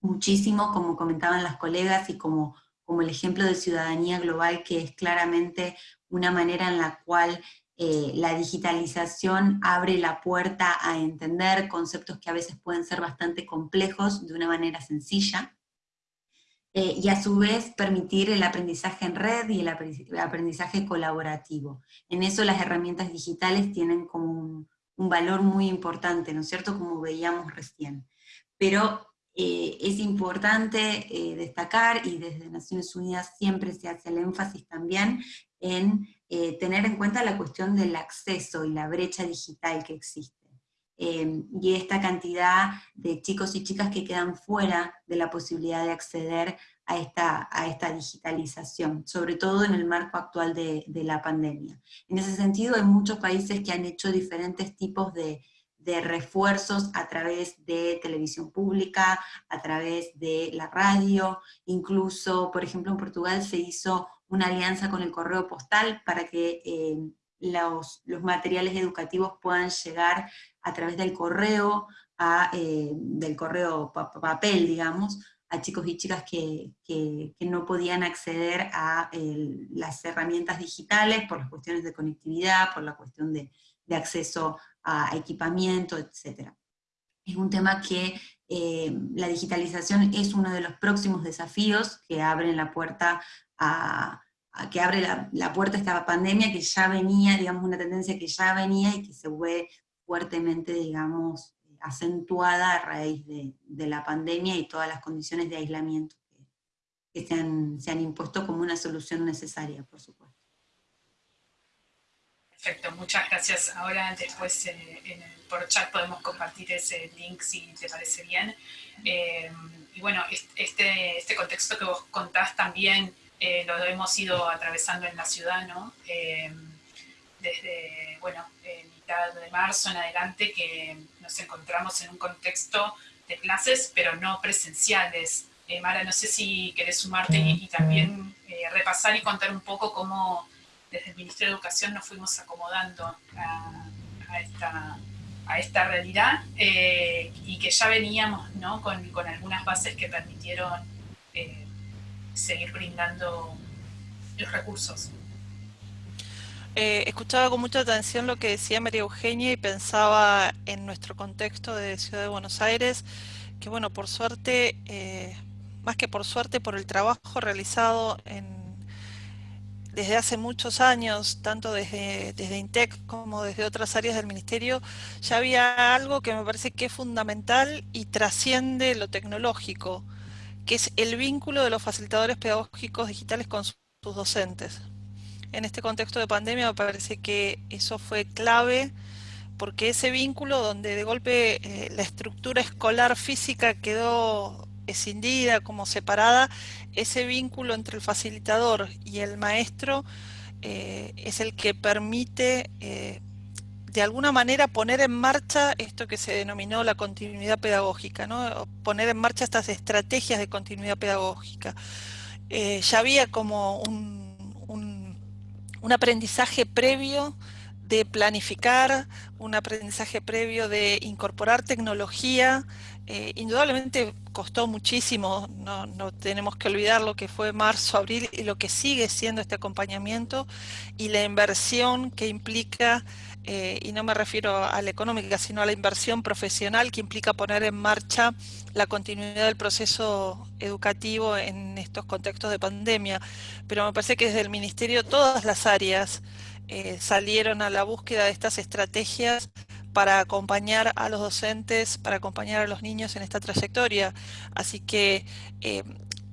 muchísimo, como comentaban las colegas, y como, como el ejemplo de ciudadanía global, que es claramente una manera en la cual eh, la digitalización abre la puerta a entender conceptos que a veces pueden ser bastante complejos de una manera sencilla, eh, y a su vez permitir el aprendizaje en red y el aprendizaje colaborativo. En eso las herramientas digitales tienen como un, valor muy importante, ¿no es cierto?, como veíamos recién. Pero eh, es importante destacar, y desde Naciones Unidas siempre se hace el énfasis también, en eh, tener en cuenta la cuestión del acceso y la brecha digital que existe. y esta cantidad de chicos y chicas que quedan fuera de la posibilidad de acceder a esta, a esta digitalización, sobre todo en el marco actual de, de la pandemia. En ese sentido hay muchos países que han hecho diferentes tipos de, de refuerzos a través de televisión pública, a través de la radio, incluso, por ejemplo, en Portugal se hizo una alianza con el correo postal para que eh, los, materiales educativos puedan llegar a través del correo, eh, del correo papel, digamos, a chicos y chicas que, no podían acceder a las herramientas digitales por las cuestiones de conectividad, por la cuestión de, de acceso a equipamiento, etc. Es un tema que eh, la digitalización es uno de los próximos desafíos que abren la puerta a, que abre la, puerta a esta pandemia que ya venía, digamos, una tendencia que ya venía y que se ve fuertemente, digamos, acentuada a raíz de, la pandemia y todas las condiciones de aislamiento que, se, han, se han impuesto como una solución necesaria, por supuesto. Perfecto, muchas gracias. Ahora después eh, por chat podemos compartir ese link si te parece bien. Eh, y bueno, este, este contexto que vos contás también eh, lo hemos ido atravesando en la ciudad, ¿no? desde, bueno, mitad de marzo en adelante que nos encontramos en un contexto de clases, pero no presenciales. Mara, no sé si querés sumarte y también repasar y contar un poco cómo desde el Ministerio de Educación nos fuimos acomodando a, esta, realidad eh, y que ya veníamos con, algunas bases que permitieron eh, seguir brindando los recursos. Eh, escuchaba con mucha atención lo que decía María Eugenia y pensaba en nuestro contexto de Ciudad de Buenos Aires, que bueno, por suerte, más que por suerte, por el trabajo realizado en desde hace muchos años, tanto desde, desde INTEC como desde otras áreas del Ministerio, ya había algo que me parece que es fundamental y trasciende lo tecnológico, que es el vínculo de los facilitadores pedagógicos digitales con sus docentes. En este contexto de pandemia me parece que eso fue clave porque ese vínculo donde de golpe eh, la estructura escolar física quedó escindida, como separada, ese vínculo entre el facilitador y el maestro eh, es el que permite eh, de alguna manera poner en marcha esto que se denominó la continuidad pedagógica, ¿no? poner en marcha estas estrategias de continuidad pedagógica. Eh, ya había como un, un aprendizaje previo de planificar, un aprendizaje previo de incorporar tecnología, eh, indudablemente costó muchísimo, no, tenemos que olvidar lo que fue marzo, abril y lo que sigue siendo este acompañamiento y la inversión que implica, eh, y no me refiero a la económica, sino a la inversión profesional que implica poner en marcha la continuidad del proceso educativo en estos contextos de pandemia. Pero me parece que desde el Ministerio todas las áreas eh, salieron a la búsqueda de estas estrategias para acompañar a los docentes, para acompañar a los niños en esta trayectoria. Así que eh,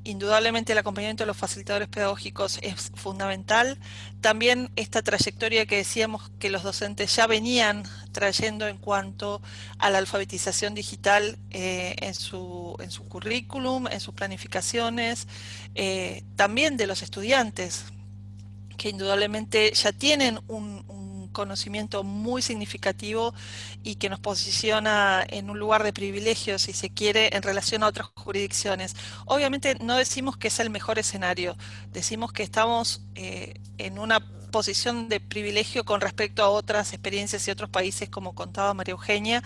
indudablemente el acompañamiento de los facilitadores pedagógicos es fundamental. También esta trayectoria que decíamos que los docentes ya venían trayendo en cuanto a la alfabetización digital eh, en, su, en, su, currículum, en sus planificaciones, eh, también de los estudiantes, que indudablemente ya tienen un conocimiento muy significativo y que nos posiciona en un lugar de privilegio, si se quiere, en relación a otras jurisdicciones. Obviamente no decimos que es el mejor escenario, decimos que estamos eh, en una posición de privilegio con respecto a otras experiencias y otros países, como contaba María Eugenia.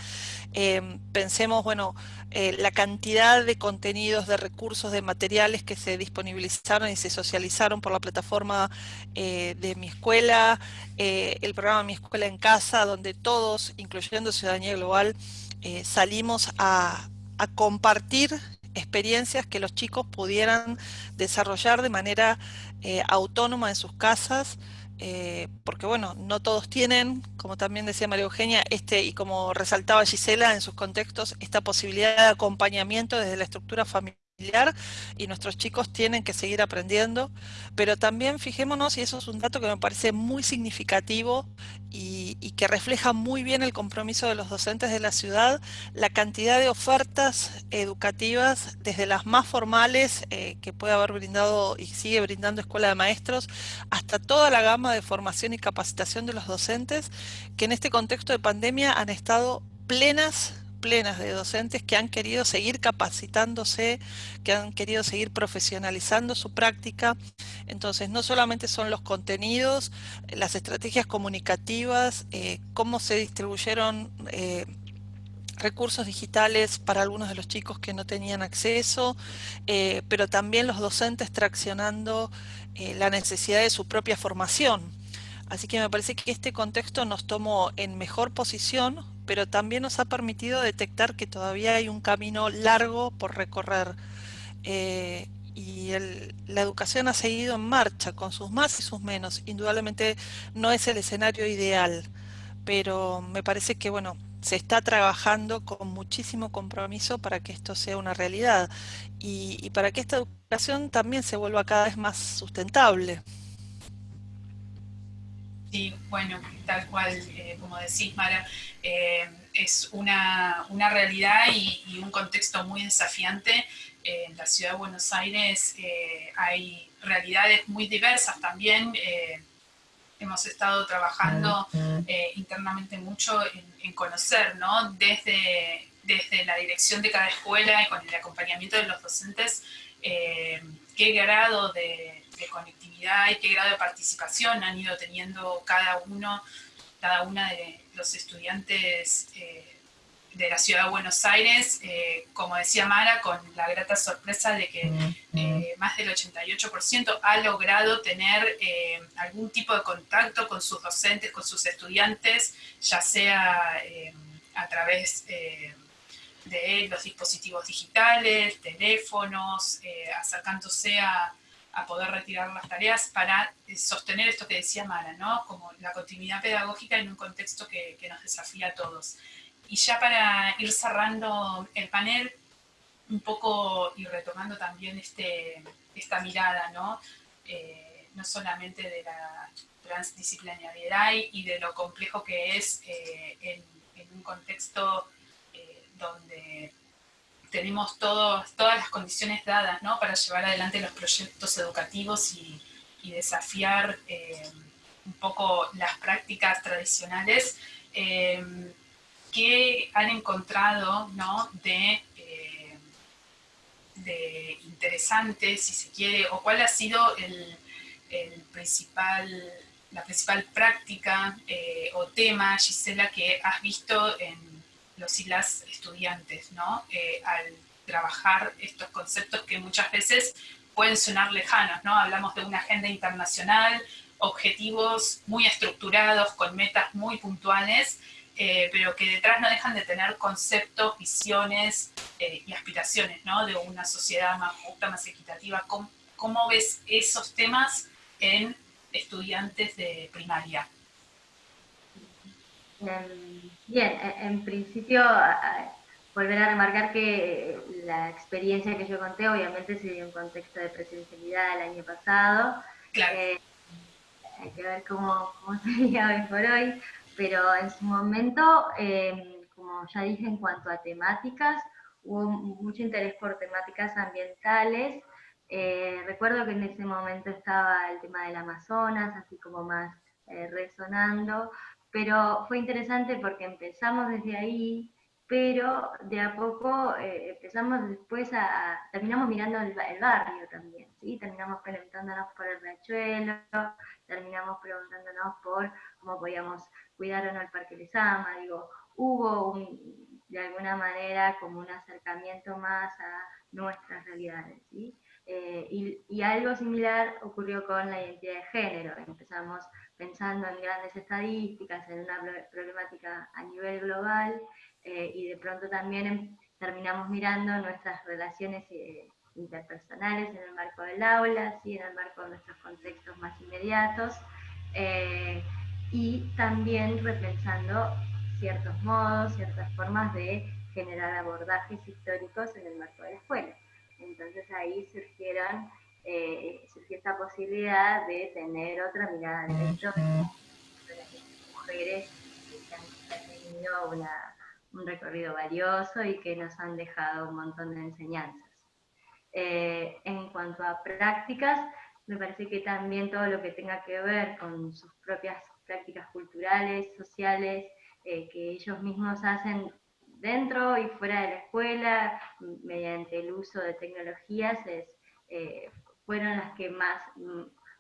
Eh, pensemos, bueno, eh, la cantidad de contenidos, de recursos, de materiales que se disponibilizaron y se socializaron por la plataforma eh, de mi escuela, el programa Mi Escuela en Casa, donde todos, incluyendo Ciudadanía Global, salimos a compartir experiencias que los chicos pudieran desarrollar de manera autónoma en sus casas, eh, porque bueno, no todos tienen, como también decía María Eugenia, este, y como resaltaba Gisela en sus contextos, esta posibilidad de acompañamiento desde la estructura familiar y nuestros chicos tienen que seguir aprendiendo, pero también fijémonos, y eso es un dato que me parece muy significativo y, que refleja muy bien el compromiso de los docentes de la ciudad, la cantidad de ofertas educativas, desde las más formales eh, que puede haber brindado y sigue brindando Escuela de Maestros, hasta toda la gama de formación y capacitación de los docentes, que en este contexto de pandemia han estado plenas plenas de docentes que han querido seguir capacitándose, que han querido seguir profesionalizando su práctica. Entonces, no solamente son los contenidos, las estrategias comunicativas, eh, cómo se distribuyeron eh, recursos digitales para algunos de los chicos que no tenían acceso, eh, pero también los docentes traccionando la necesidad de su propia formación. Así que me parece que este contexto nos tomó en mejor posición pero también nos ha permitido detectar que todavía hay un camino largo por recorrer. Eh, y la educación ha seguido en marcha, con sus más y sus menos. Indudablemente no es el escenario ideal, pero me parece que bueno, se está trabajando con muchísimo compromiso para que esto sea una realidad y, y para que esta educación también se vuelva cada vez más sustentable. Sí, bueno, tal cual, eh, como decís, Mara, eh, es una, realidad y, un contexto muy desafiante. Eh, en la ciudad de Buenos Aires hay realidades muy diversas también. hemos estado trabajando internamente mucho en, conocer, ¿no? Desde, desde la dirección de cada escuela y con el acompañamiento de los docentes, qué grado de, de conectividad y qué grado de participación han ido teniendo cada uno, cada una de los estudiantes eh, de la ciudad de Buenos Aires, eh, como decía Mara, con la grata sorpresa de que eh, más del 88% ha logrado tener algún tipo de contacto con sus docentes, con sus estudiantes, ya sea a través de los dispositivos digitales, teléfonos, acercándose a a poder retirar las tareas para eh, sostener esto que decía Mara, ¿no? Como la continuidad pedagógica en un contexto que, nos desafía a todos. Y ya para ir cerrando el panel, un poco y retomando también este, esta mirada, ¿no? Eh, no solamente de la transdisciplinariedad y de lo complejo que es eh, en, un contexto donde tenemos todas las condiciones dadas para llevar adelante los proyectos educativos y, desafiar eh, un poco las prácticas tradicionales eh, que han encontrado de, eh, interesante, si se quiere, o cuál ha sido el, principal, la principal práctica o tema, Gisela, que has visto en los y las estudiantes, ¿no? Eh, al trabajar estos conceptos que muchas veces pueden sonar lejanos, ¿no? Hablamos de una agenda internacional, objetivos muy estructurados, con metas muy puntuales, eh, pero que detrás no dejan de tener conceptos, visiones eh, y aspiraciones, ¿no? De una sociedad más justa, más equitativa. ¿Cómo, ¿Cómo, ves esos temas en estudiantes de primaria? Bien, e, en principio, volver a remarcar que la experiencia que yo conté obviamente se dio en contexto de presencialidad el año pasado. Eh, hay que ver cómo, cómo sería hoy por hoy, pero en su momento, em, como ya dije en cuanto a temáticas, hubo mucho interés por temáticas ambientales. Eh, recuerdo que en ese momento estaba el tema del Amazonas, así como más resonando, pero fue interesante porque empezamos desde ahí, pero de a poco empezamos después a, terminamos mirando el, barrio también, ¿sí? terminamos preguntándonos por el riachuelo, terminamos preguntándonos por cómo podíamos cuidar o no el Parque Lezama, digo, hubo de alguna manera como un acercamiento más a nuestras realidades, ¿sí? Eh, y, algo similar ocurrió con la identidad de género. Empezamos pensando en grandes estadísticas, en una problemática a nivel global, eh, y de pronto también em, terminamos mirando nuestras relaciones eh, interpersonales en el marco del aula, ¿sí? en el marco de nuestros contextos más inmediatos, y también repensando ciertos modos, ciertas formas de generar abordajes históricos en el marco de la escuela. Entonces ahí surgieron, eh, esta posibilidad de tener otra mirada de hecho de las mujeres que han tenido un recorrido valioso y que nos han dejado un montón de enseñanzas. Eh, en cuanto a prácticas, me parece que también todo lo que tenga que ver con sus propias prácticas culturales, sociales, eh, que ellos mismos hacen dentro y fuera de la escuela, mediante el uso de tecnologías, eh, fueron las que más,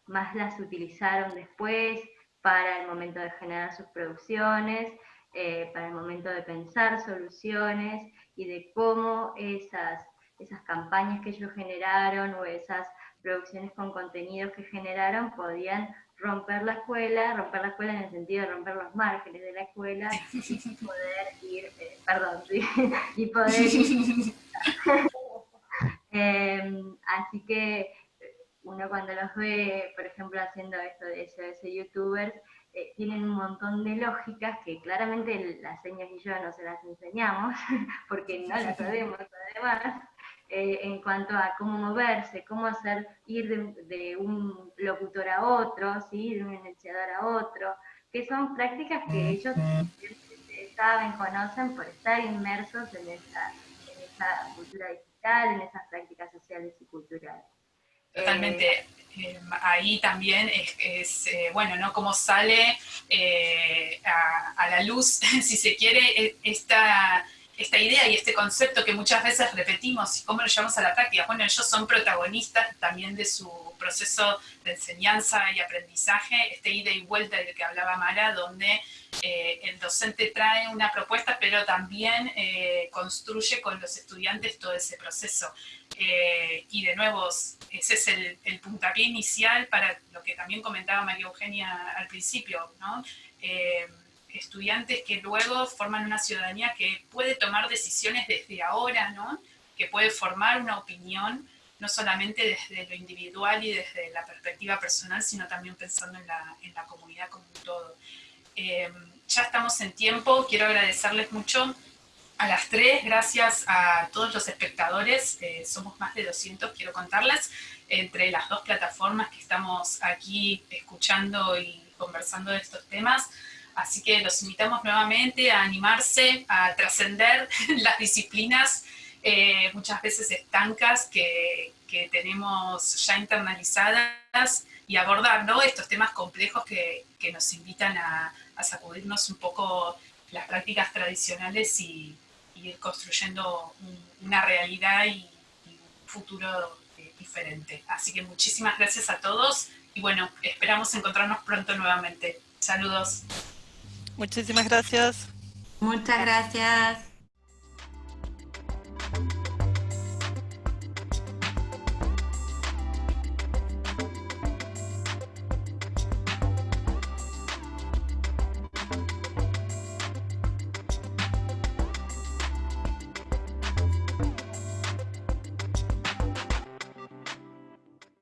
más las utilizaron después para el momento de generar sus producciones, eh, para el momento de pensar soluciones y de cómo esas, esas campañas que ellos generaron o esas producciones con contenidos que generaron podían romper la escuela, romper la escuela en el sentido de romper los márgenes de la escuela y poder ir, eh, perdón, y poder ir. Em, así que uno cuando los ve, por ejemplo, haciendo esto de SOS youtubers, eh, tienen un montón de lógicas que claramente las señas y yo no se las enseñamos, porque no las sabemos además, eh, en cuanto a cómo moverse, cómo hacer ir de, un locutor a otro, ¿sí? de un enunciador a otro, que son prácticas que ellos saben, conocen por estar inmersos en esa, cultura digital, en esas prácticas sociales y culturales. Totalmente. Eh, eh, ahí también es, bueno, ¿no? Cómo sale a, a, la luz, si se quiere, esta esta idea y este concepto que muchas veces repetimos y cómo lo llevamos a la práctica. Bueno, ellos son protagonistas también de su proceso de enseñanza y aprendizaje, este ida y vuelta del que hablaba Mara, donde eh, el docente trae una propuesta, pero también eh, construye con los estudiantes todo ese proceso. Eh, y de nuevo, ese es el, el, puntapié inicial para lo que también comentaba María Eugenia al principio, ¿no? Estudiantes que luego forman una ciudadanía que puede tomar decisiones desde ahora, ¿no? que puede formar una opinión, no solamente desde lo individual y desde la perspectiva personal, sino también pensando en la, en la comunidad como un todo. Eh, ya estamos en tiempo, quiero agradecerles mucho a las tres, gracias a todos los espectadores, eh, somos más de 200, quiero contarles, entre las dos plataformas que estamos aquí escuchando y conversando de estos temas, Así que los invitamos nuevamente a animarse, a trascender las disciplinas eh, muchas veces estancas que, tenemos ya internalizadas y abordar estos temas complejos que, nos invitan a, sacudirnos un poco las prácticas tradicionales y, ir construyendo una realidad y, un futuro eh, diferente. Así que muchísimas gracias a todos y bueno, esperamos encontrarnos pronto nuevamente. Saludos. Muchísimas gracias. Muchas gracias.